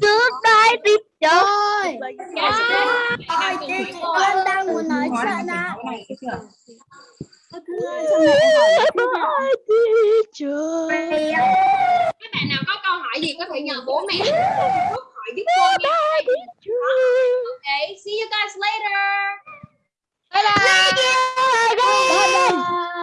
trước đây tiếp rồi ôi chị con đang muốn nói chuyện ạ ôi chị trời các bạn nào có câu hỏi gì có thể nhờ bố mẹ hỏi giúp cô nha okay see you guys later bye bye, bye, bye. bye, bye.